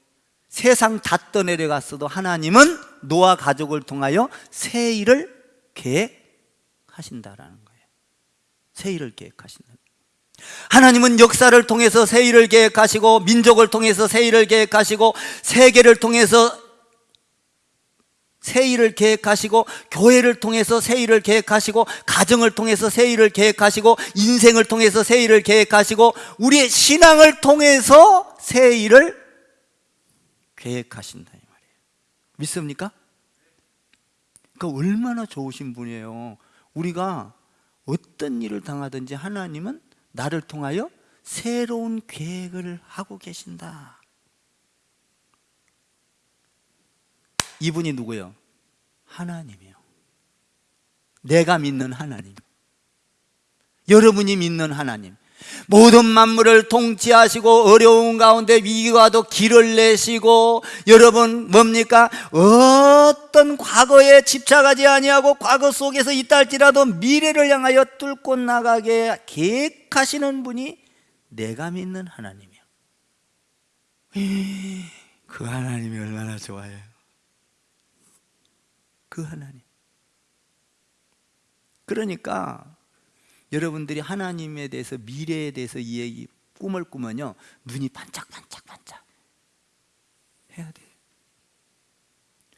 세상 다 떠내려갔어도 하나님은 노아 가족을 통하여 새 일을 계획하신다라는 거예요. 새 일을 계획하신다. 하나님은 역사를 통해서 새 일을 계획하시고 민족을 통해서 새 일을 계획하시고 세계를 통해서 새 일을 계획하시고 교회를 통해서 새 일을 계획하시고 가정을 통해서 새 일을 계획하시고 인생을 통해서 새 일을 계획하시고 우리의 신앙을 통해서 새 일을 계획하신다 이 말이에요. 믿습니까? 그러니까 얼마나 좋으신 분이에요. 우리가 어떤 일을 당하든지 하나님은 나를 통하여 새로운 계획을 하고 계신다. 이분이 누구요? 하나님이요. 내가 믿는 하나님. 여러분이 믿는 하나님. 모든 만물을 통치하시고 어려운 가운데 위기와도 길을 내시고 여러분 뭡니까? 어떤 과거에 집착하지 아니하고 과거 속에서 있다 할지라도 미래를 향하여 뚫고 나가게 계획하시는 분이 내가 믿는 하나님이야 그 하나님이 얼마나 좋아요. 그 하나님. 그러니까 여러분들이 하나님에 대해서 미래에 대해서 이 얘기 꿈을 꾸면요 눈이 반짝반짝반짝 해야 돼요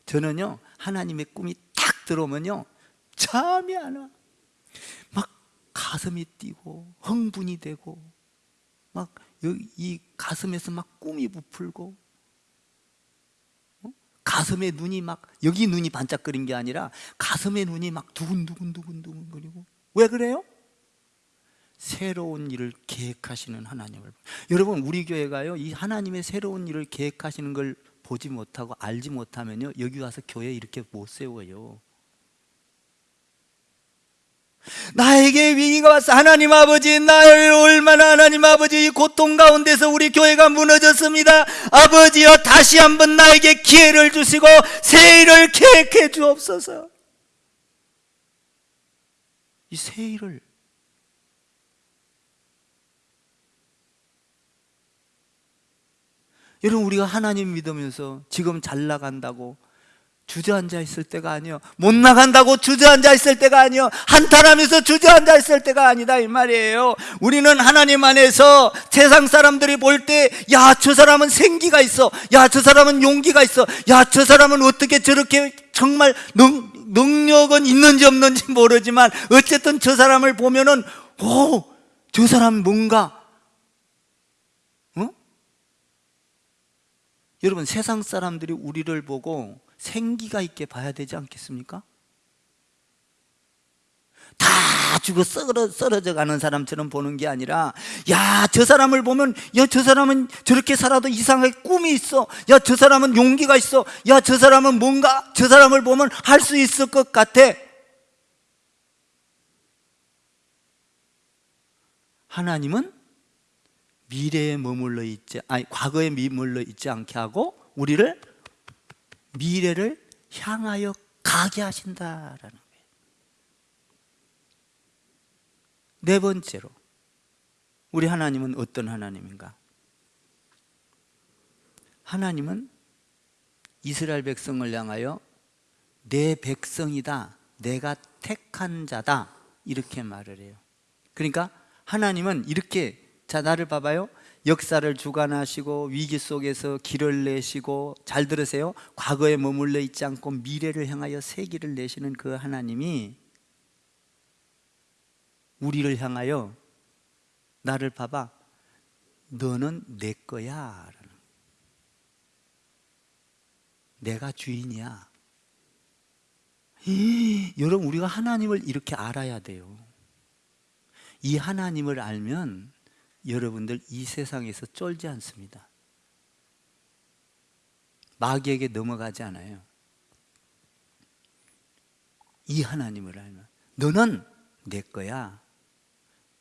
저는요 하나님의 꿈이 딱 들어오면요 잠이 안 와. 막 가슴이 뛰고 흥분이 되고 막 이 가슴에서 막 꿈이 부풀고 어? 가슴에 눈이 막 여기 눈이 반짝거린 게 아니라 가슴에 눈이 막 두근두근두근두근 거리고 왜 그래요? 새로운 일을 계획하시는 하나님을. 여러분 우리 교회가요 이 하나님의 새로운 일을 계획하시는 걸 보지 못하고 알지 못하면요 여기 와서 교회 이렇게 못 세워요. 나에게 위기가 왔어. 하나님 아버지 나를 얼마나 하나님 아버지 이 고통 가운데서 우리 교회가 무너졌습니다. 아버지여 다시 한번 나에게 기회를 주시고 새 일을 계획해 주옵소서. 이 새 일을 여러분 우리가 하나님 믿으면서 지금 잘 나간다고 주저앉아 있을 때가 아니요. 못 나간다고 주저앉아 있을 때가 아니요. 한탄하면서 주저앉아 있을 때가 아니다 이 말이에요. 우리는 하나님 안에서 세상 사람들이 볼 때 야 저 사람은 생기가 있어. 야 저 사람은 용기가 있어. 야 저 사람은 어떻게 저렇게 정말 능, 능력은 있는지 없는지 모르지만 어쨌든 저 사람을 보면은 오 저 사람 뭔가 어? 여러분 세상 사람들이 우리를 보고 생기가 있게 봐야 되지 않겠습니까? 다 죽어 썰어, 썰어져 가는 사람처럼 보는 게 아니라 야 저 사람을 보면 야 저 사람은 저렇게 살아도 이상하게 꿈이 있어. 야 저 사람은 용기가 있어. 야 저 사람은 뭔가 저 사람을 보면 할 수 있을 것 같아. 하나님은 미래에 머물러 있지 아니 과거에 머물러 있지 않게 하고 우리를 미래를 향하여 가게 하신다라는. 네 번째로 우리 하나님은 어떤 하나님인가? 하나님은 이스라엘 백성을 향하여 내 백성이다. 내가 택한 자다. 이렇게 말을 해요. 그러니까 하나님은 이렇게 자 나를 봐봐요. 역사를 주관하시고 위기 속에서 길을 내시고 잘 들으세요. 과거에 머물러 있지 않고 미래를 향하여 새 길을 내시는 그 하나님이 우리를 향하여 나를 봐봐. 너는 내 거야. 내가 주인이야. 이, 여러분 우리가 하나님을 이렇게 알아야 돼요. 이 하나님을 알면 여러분들 이 세상에서 쫄지 않습니다. 마귀에게 넘어가지 않아요. 이 하나님을 알면 너는 내 거야.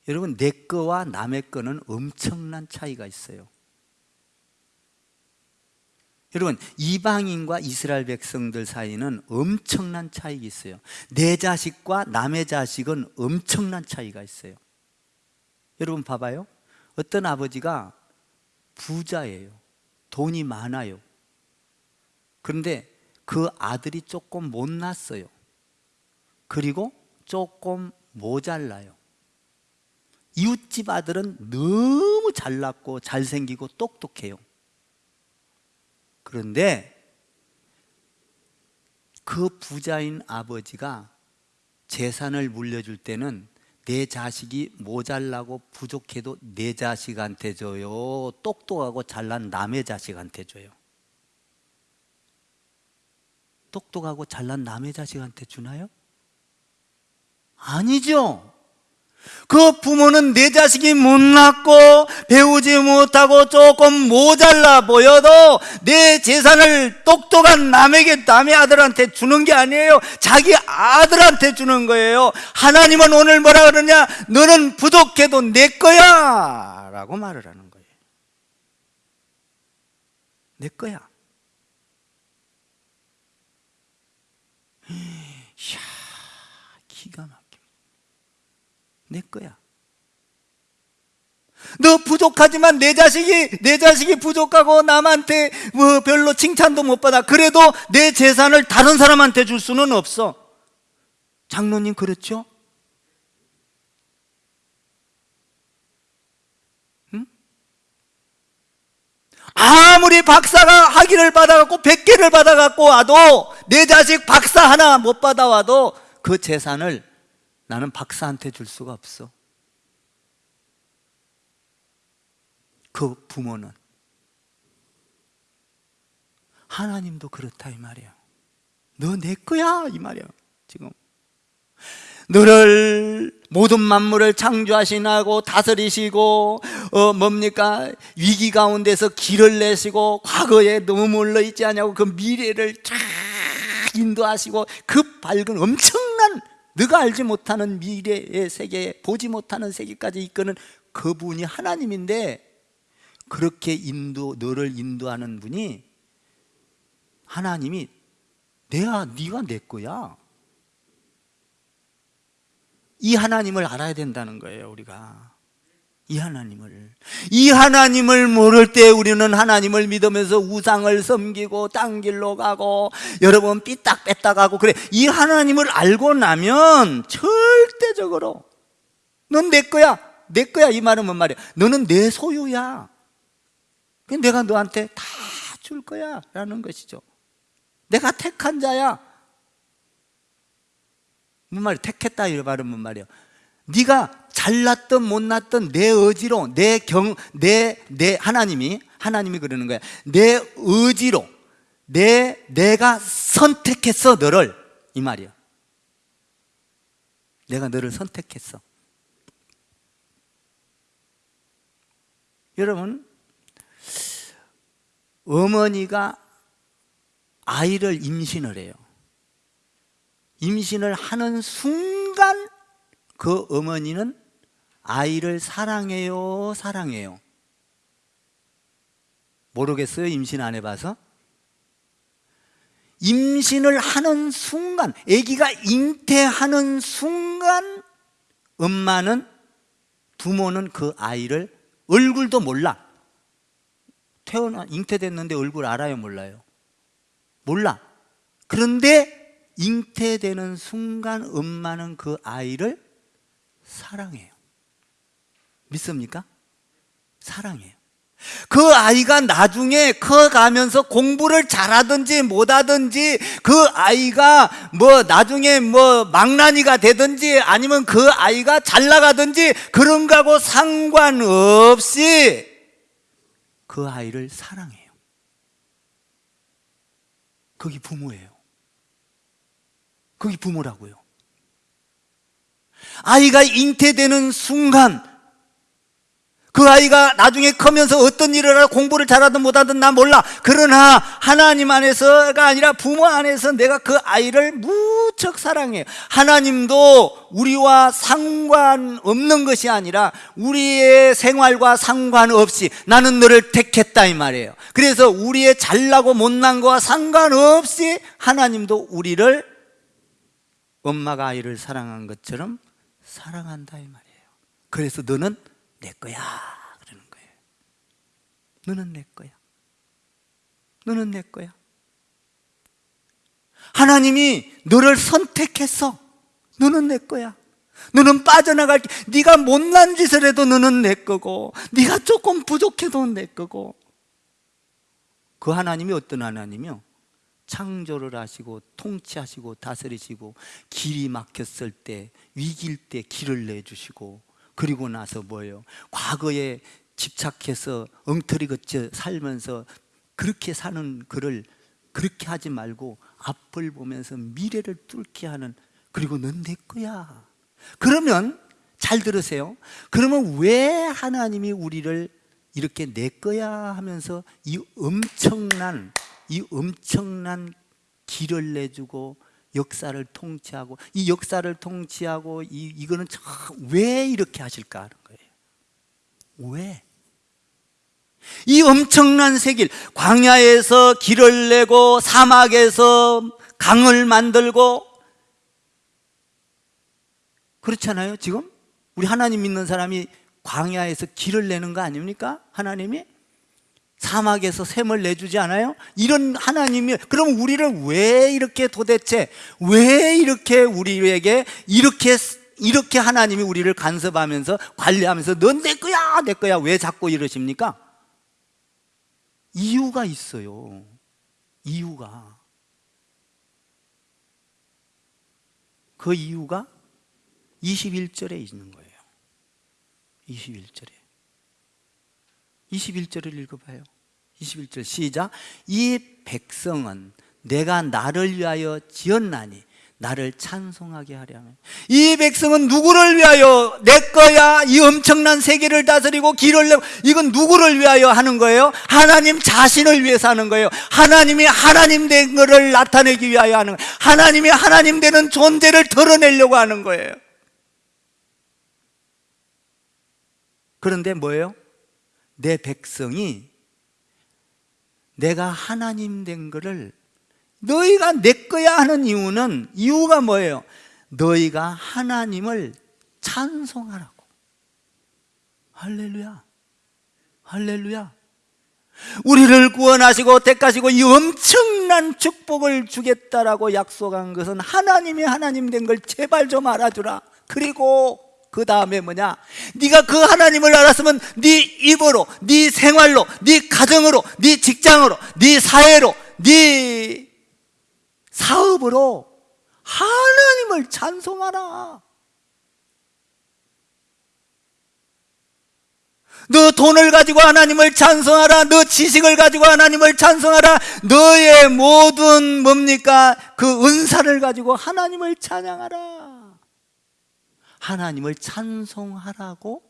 여러분 내 거와 남의 거는 엄청난 차이가 있어요. 여러분 이방인과 이스라엘 백성들 사이는 엄청난 차이가 있어요. 내 자식과 남의 자식은 엄청난 차이가 있어요. 여러분 봐봐요. 어떤 아버지가 부자예요. 돈이 많아요. 그런데 그 아들이 조금 못났어요. 그리고 조금 모자라요. 이웃집 아들은 너무 잘났고 잘생기고 똑똑해요. 그런데 그 부자인 아버지가 재산을 물려줄 때는 내 자식이 모자라고 부족해도 내 자식한테 줘요. 똑똑하고 잘난 남의 자식한테 줘요. 똑똑하고 잘난 남의 자식한테 주나요? 아니죠. 그 부모는 내 자식이 못났고 배우지 못하고 조금 모자라 보여도 내 재산을 똑똑한 남에게 남의 아들한테 주는 게 아니에요. 자기 아들한테 주는 거예요. 하나님은 오늘 뭐라 그러냐? 너는 부족해도 내 거야! 라고 말을 하는 거예요. 내 거야. 이야 기가 막혀 내 거야. 너 부족하지만 내 자식이 내 자식이 부족하고 남한테 뭐 별로 칭찬도 못 받아. 그래도 내 재산을 다른 사람한테 줄 수는 없어. 장로님 그렇죠? 응? 아무리 박사가 학위를 받아갖고 100개를 받아갖고 와도 내 자식 박사 하나 못 받아와도 그 재산을 나는 박사한테 줄 수가 없어. 그 부모는 하나님도 그렇다 이 말이야. 너 내 거야 이 말이야. 지금 너를 모든 만물을 창조하시나고 다스리시고 어 뭡니까 위기 가운데서 길을 내시고 과거에 머물러 있지 않냐고 그 미래를 쫙 인도하시고 그 밝은 엄청난 네가 알지 못하는 미래의 세계 보지 못하는 세계까지 이끄는 그분이 하나님인데 그렇게 인도 너를 인도하는 분이 하나님이 내가 네가 내 거야. 이 하나님을 알아야 된다는 거예요, 우리가. 이 하나님을. 이 하나님을 모를 때 우리는 하나님을 믿으면서 우상을 섬기고 딴 길로 가고 여러분 삐딱 뺐다 가고 그래. 이 하나님을 알고 나면 절대적으로 넌 내 거야. 내 거야. 이 말은 뭔 말이야? 너는 내 소유야. 내가 너한테 다 줄 거야. 라는 것이죠. 내가 택한 자야. 뭔 말이야? 택했다 이 말은 뭔 말이야? 네가 잘났든 못났든 내 의지로 내 경 내 내 하나님이 하나님이 그러는 거야. 내 의지로 내 내가 선택했어 너를 이 말이야. 내가 너를 선택했어. 여러분 어머니가 아이를 임신을 해요. 임신을 하는 순간 그 어머니는 아이를 사랑해요, 사랑해요. 모르겠어요, 임신 안 해봐서? 임신을 하는 순간, 아기가 잉태하는 순간, 엄마는, 부모는 그 아이를 얼굴도 몰라. 태어나, 잉태됐는데 얼굴 알아요, 몰라요? 몰라. 그런데 잉태되는 순간 엄마는 그 아이를 사랑해요. 믿습니까? 사랑해요. 그 아이가 나중에 커가면서 공부를 잘하든지 못하든지 그 아이가 뭐 나중에 뭐 망나니가 되든지 아니면 그 아이가 잘 나가든지 그런 거하고 상관없이 그 아이를 사랑해요. 거기 부모예요. 거기 부모라고요. 아이가 잉태되는 순간 그 아이가 나중에 커면서 어떤 일을 하라 공부를 잘하든 못하든 난 몰라. 그러나 하나님 안에서가 아니라 부모 안에서 내가 그 아이를 무척 사랑해요 하나님도 우리와 상관없는 것이 아니라 우리의 생활과 상관없이 나는 너를 택했다 이 말이에요. 그래서 우리의 잘나고 못난 거와 상관없이 하나님도 우리를 엄마가 아이를 사랑한 것처럼 사랑한다 이 말이에요. 그래서 너는 내 거야 그러는 거예요. 너는 내 거야. 너는 내 거야. 하나님이 너를 선택했어 너는 내 거야. 너는 빠져나갈 네가 못난 짓을 해도 너는 내 거고 네가 조금 부족해도 내 거고. 그 하나님이 어떤 하나님이요? 창조를 하시고 통치하시고 다스리시고 길이 막혔을 때 위기일 때 길을 내주시고 그리고 나서 뭐예요? 과거에 집착해서 엉터리 걷혀 살면서 그렇게 사는 그를 그렇게 하지 말고 앞을 보면서 미래를 뚫게 하는 그리고 넌 내 거야. 그러면 잘 들으세요. 그러면 왜 하나님이 우리를 이렇게 내 거야 하면서 이 엄청난 이 엄청난 길을 내주고 역사를 통치하고 이 역사를 통치하고 이, 이거는 참왜 이렇게 하실까 하는 거예요 왜? 이 엄청난 세길 광야에서 길을 내고 사막에서 강을 만들고 그렇잖아요 지금 우리 하나님 믿는 사람이 광야에서 길을 내는 거 아닙니까? 하나님이 사막에서 샘을 내주지 않아요? 이런 하나님이 그럼 우리를 왜 이렇게 도대체 왜 이렇게 우리에게 이렇게 이렇게 하나님이 우리를 간섭하면서 관리하면서 넌 내 거야 내 거야 왜 자꾸 이러십니까? 이유가 있어요 이유가 그 이유가 21절에 있는 거예요 21절에 21절을 읽어봐요. 21절 시작. 이 백성은 내가 나를 위하여 지었나니 나를 찬송하게 하려면. 이 백성은 누구를 위하여 내 거야? 이 엄청난 세계를 다스리고 길을 내고. 이건 누구를 위하여 하는 거예요? 하나님 자신을 위해서 하는 거예요. 하나님이 하나님 된 것을 나타내기 위하여 하는 거예요. 하나님이 하나님 되는 존재를 드러내려고 하는 거예요. 그런데 뭐예요? 내 백성이 내가 하나님 된 것을 너희가 내 거야 하는 이유는 이유가 뭐예요? 너희가 하나님을 찬송하라고. 할렐루야. 할렐루야. 우리를 구원하시고 택하시고 이 엄청난 축복을 주겠다라고 약속한 것은 하나님이 하나님 된 걸 제발 좀 알아주라. 그리고 그 다음에 뭐냐? 네가 그 하나님을 알았으면 네 입으로, 네 생활로, 네 가정으로, 네 직장으로, 네 사회로, 네 사업으로 하나님을 찬송하라. 너 돈을 가지고 하나님을 찬송하라. 너 지식을 가지고 하나님을 찬송하라. 너의 모든 뭡니까? 그 은사를 가지고 하나님을 찬양하라. 하나님을 찬송하라고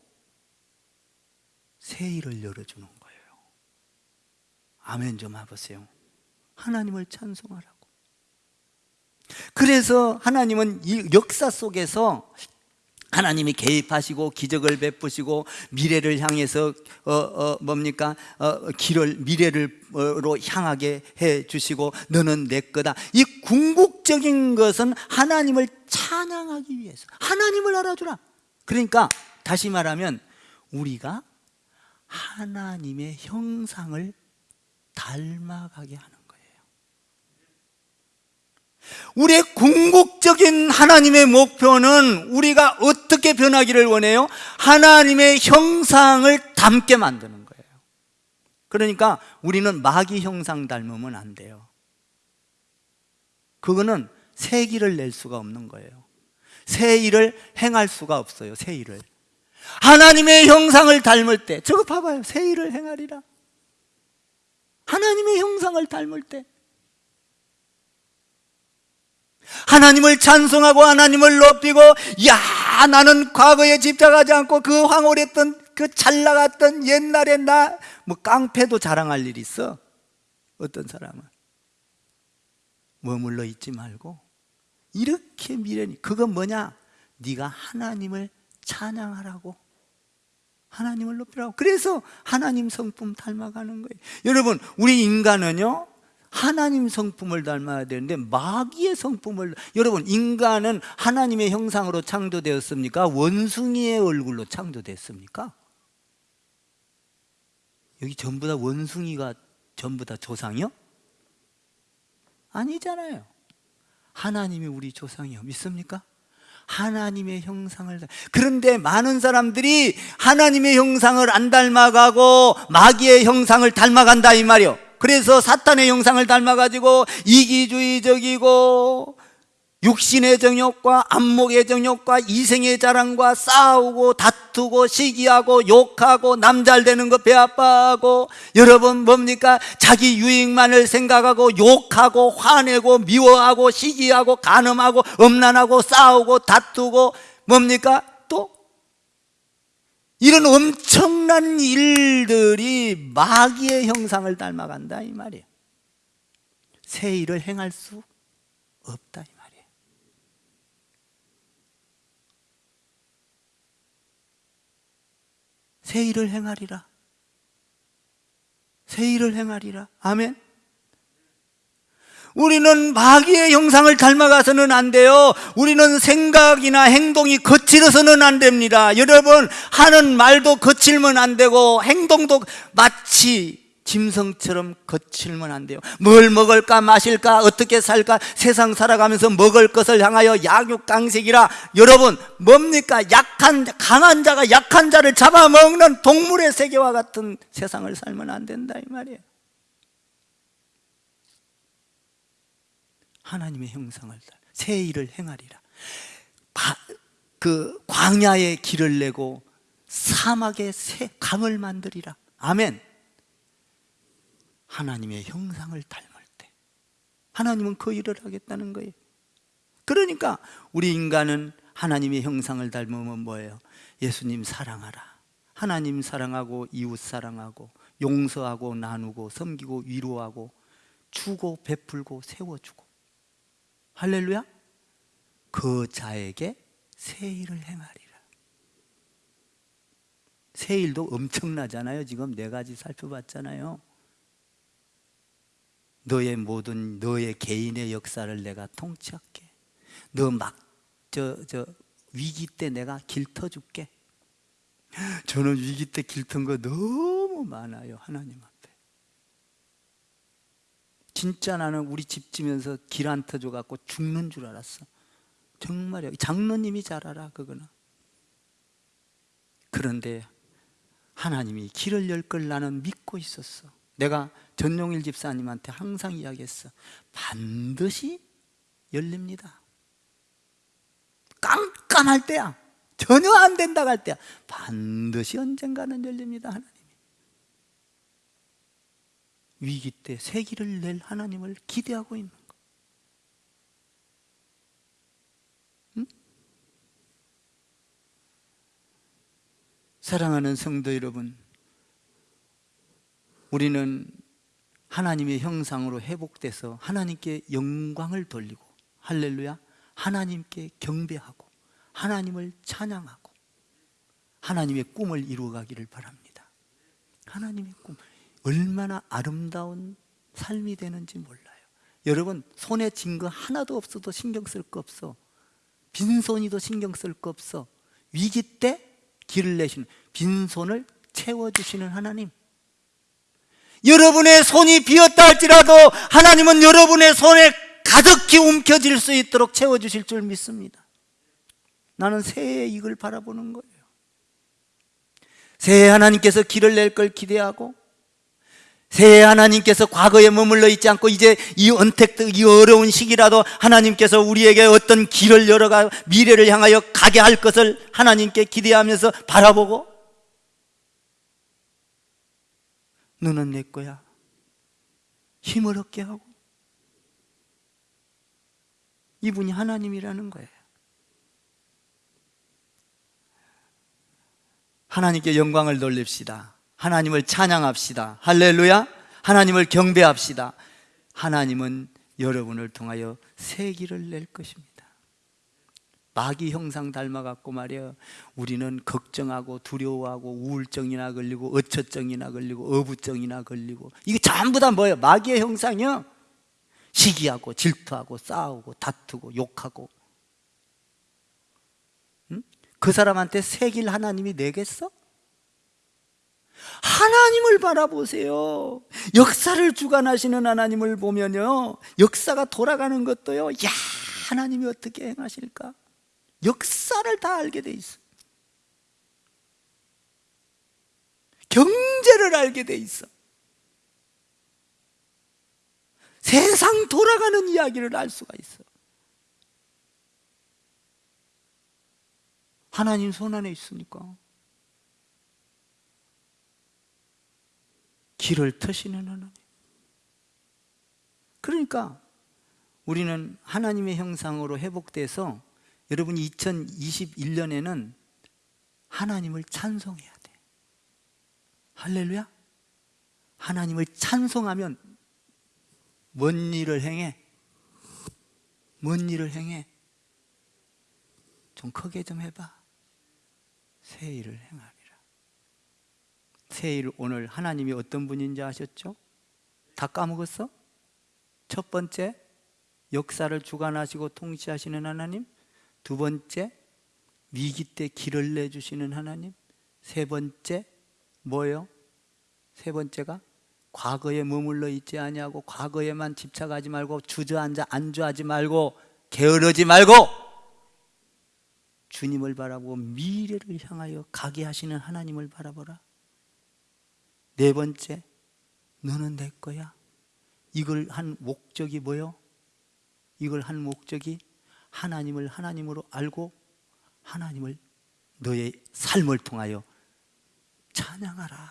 세일을 열어주는 거예요. 아멘 좀 해보세요. 하나님을 찬송하라고. 그래서 하나님은 이 역사 속에서 하나님이 개입하시고 기적을 베푸시고 미래를 향해서 어, 어 뭡니까 어, 길을 미래를로 향하게 해 주시고 너는 내 거다. 이 궁극적인 것은 하나님을 찬양하기 위해서 하나님을 알아주라. 그러니까 다시 말하면 우리가 하나님의 형상을 닮아가게 하는 우리의 궁극적인 하나님의 목표는 우리가 어떻게 변하기를 원해요? 하나님의 형상을 닮게 만드는 거예요. 그러니까 우리는 마귀 형상 닮으면 안 돼요. 그거는 새 길을 낼 수가 없는 거예요. 새 일을 행할 수가 없어요 새 일을. 하나님의 형상을 닮을 때 저거 봐봐요 새 일을 행하리라. 하나님의 형상을 닮을 때 하나님을 찬송하고 하나님을 높이고 야 나는 과거에 집착하지 않고 그 황홀했던 그 잘 나갔던 옛날에 나 뭐 깡패도 자랑할 일 있어? 어떤 사람은? 머물러 있지 말고 이렇게 미련이 그건 뭐냐? 네가 하나님을 찬양하라고. 하나님을 높이라고. 그래서 하나님 성품 닮아가는 거예요. 여러분 우리 인간은요 하나님 성품을 닮아야 되는데 마귀의 성품을 여러분 인간은 하나님의 형상으로 창조되었습니까? 원숭이의 얼굴로 창조됐습니까? 여기 전부 다 원숭이가 전부 다 조상이요? 아니잖아요 하나님이 우리 조상이요 믿습니까? 하나님의 형상을 그런데 많은 사람들이 하나님의 형상을 안 닮아가고 마귀의 형상을 닮아간다 이 말이요 그래서 사탄의 형상을 닮아가지고 이기주의적이고 육신의 정욕과 안목의 정욕과 이생의 자랑과 싸우고 다투고 시기하고 욕하고 남잘 되는 거 배아파하고 여러분 뭡니까? 자기 유익만을 생각하고 욕하고 화내고 미워하고 시기하고 간음하고 엄난하고 싸우고 다투고 뭡니까 이런 엄청난 일들이 마귀의 형상을 닮아간다 이 말이에요. 새 일을 행할 수 없다 이 말이에요. 새 일을 행하리라. 새 일을 행하리라. 아멘 우리는 마귀의 형상을 닮아가서는 안 돼요. 우리는 생각이나 행동이 거칠어서는 안 됩니다. 여러분 하는 말도 거칠면 안 되고 행동도 마치 짐승처럼 거칠면 안 돼요. 뭘 먹을까 마실까 어떻게 살까 세상 살아가면서 먹을 것을 향하여 약육강식이라. 여러분 뭡니까? 약한 강한 자가 약한 자를 잡아먹는 동물의 세계와 같은 세상을 살면 안 된다 이 말이에요 하나님의 형상을 새 일을 행하리라. 그 광야에 길을 내고 사막에 새 강을 만들리라. 아멘. 하나님의 형상을 닮을 때 하나님은 그 일을 하겠다는 거예요. 그러니까 우리 인간은 하나님의 형상을 닮으면 뭐예요? 예수님 사랑하라. 하나님 사랑하고 이웃 사랑하고 용서하고 나누고 섬기고 위로하고 주고 베풀고 세워주고 할렐루야. 그 자에게 새 일을 행하리라. 새 일도 엄청나잖아요. 지금 네 가지 살펴봤잖아요. 너의 모든 너의 개인의 역사를 내가 통치할게. 너 막 저 저 위기 때 내가 길터줄게. 저는 위기 때 길턴 거 너무 많아요 하나님 앞에 진짜 나는 우리 집 지면서 길 안 터져 갖고 죽는 줄 알았어. 정말요 장로님이 잘 알아 그거는. 그런데 하나님이 길을 열 걸 나는 믿고 있었어. 내가 전용일 집사님한테 항상 이야기했어. 반드시 열립니다. 깜깜할 때야. 전혀 안 된다고 할 때야. 반드시 언젠가는 열립니다 하나님이 위기 때 새기를 낼 하나님을 기대하고 있는 거. 응? 사랑하는 성도 여러분 우리는 하나님의 형상으로 회복돼서 하나님께 영광을 돌리고 할렐루야 하나님께 경배하고 하나님을 찬양하고 하나님의 꿈을 이루어가기를 바랍니다. 하나님의 꿈 얼마나 아름다운 삶이 되는지 몰라요. 여러분 손에 쥔 거 하나도 없어도 신경 쓸 거 없어. 빈손이도 신경 쓸 거 없어. 위기 때 길을 내시는 빈손을 채워주시는 하나님. 여러분의 손이 비었다 할지라도 하나님은 여러분의 손에 가득히 움켜질 수 있도록 채워주실 줄 믿습니다. 나는 새해 이걸 바라보는 거예요. 새해 하나님께서 길을 낼 걸 기대하고 새해 하나님께서 과거에 머물러 있지 않고 이제 이 언택트 이 어려운 시기라도 하나님께서 우리에게 어떤 길을 열어가 미래를 향하여 가게 할 것을 하나님께 기대하면서 바라보고 너는 내 거야. 힘을 얻게 하고. 이분이 하나님이라는 거예요. 하나님께 영광을 돌립시다 하나님을 찬양합시다 할렐루야 하나님을 경배합시다 하나님은 여러분을 통하여 새 길을 낼 것입니다 마귀 형상 닮아갖고 말이야 우리는 걱정하고 두려워하고 우울증이나 걸리고 어처증이나 걸리고 어부증이나 걸리고 이게 전부 다 뭐예요? 마귀의 형상이요 시기하고 질투하고 싸우고 다투고 욕하고 응? 그 사람한테 새길 하나님이 내겠어? 하나님을 바라보세요. 역사를 주관하시는 하나님을 보면요 역사가 돌아가는 것도요 야 하나님이 어떻게 행하실까? 역사를 다 알게 돼 있어. 경제를 알게 돼 있어. 세상 돌아가는 이야기를 알 수가 있어. 하나님 손 안에 있으니까 길을 트시는 하나님. 그러니까 우리는 하나님의 형상으로 회복돼서 여러분 2021년에는 하나님을 찬송해야 돼. 할렐루야. 하나님을 찬송하면 뭔 일을 행해? 뭔 일을 행해? 좀 크게 좀 해봐. 새 일을 행하리 라새일 오늘 하나님이 어떤 분인지 아셨죠? 다 까먹었어? 첫 번째 역사를 주관하시고 통치하시는 하나님 두 번째 위기 때 길을 내주시는 하나님 세 번째 뭐예요? 세 번째가 과거에 머물러 있지 아니하고 과거에만 집착하지 말고 주저앉아 안주하지 말고 게으르지 말고 주님을 바라보고 미래를 향하여 가게 하시는 하나님을 바라보라 네 번째 너는 내 거야 이걸 한 목적이 뭐요? 이걸 한 목적이 하나님을 하나님으로 알고 하나님을 너의 삶을 통하여 찬양하라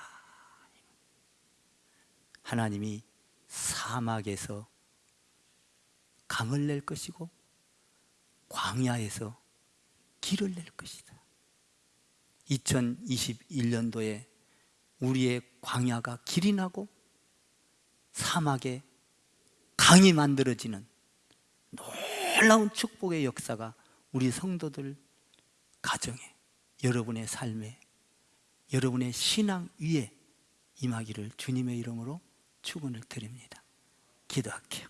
하나님이 사막에서 강을 낼 것이고 광야에서 길을 낼 것이다. 2021년도에 우리의 광야가 길이 나고 사막에 강이 만들어지는 놀라운 축복의 역사가 우리 성도들 가정에 여러분의 삶에 여러분의 신앙 위에 임하기를 주님의 이름으로 축원을 드립니다. 기도할게요.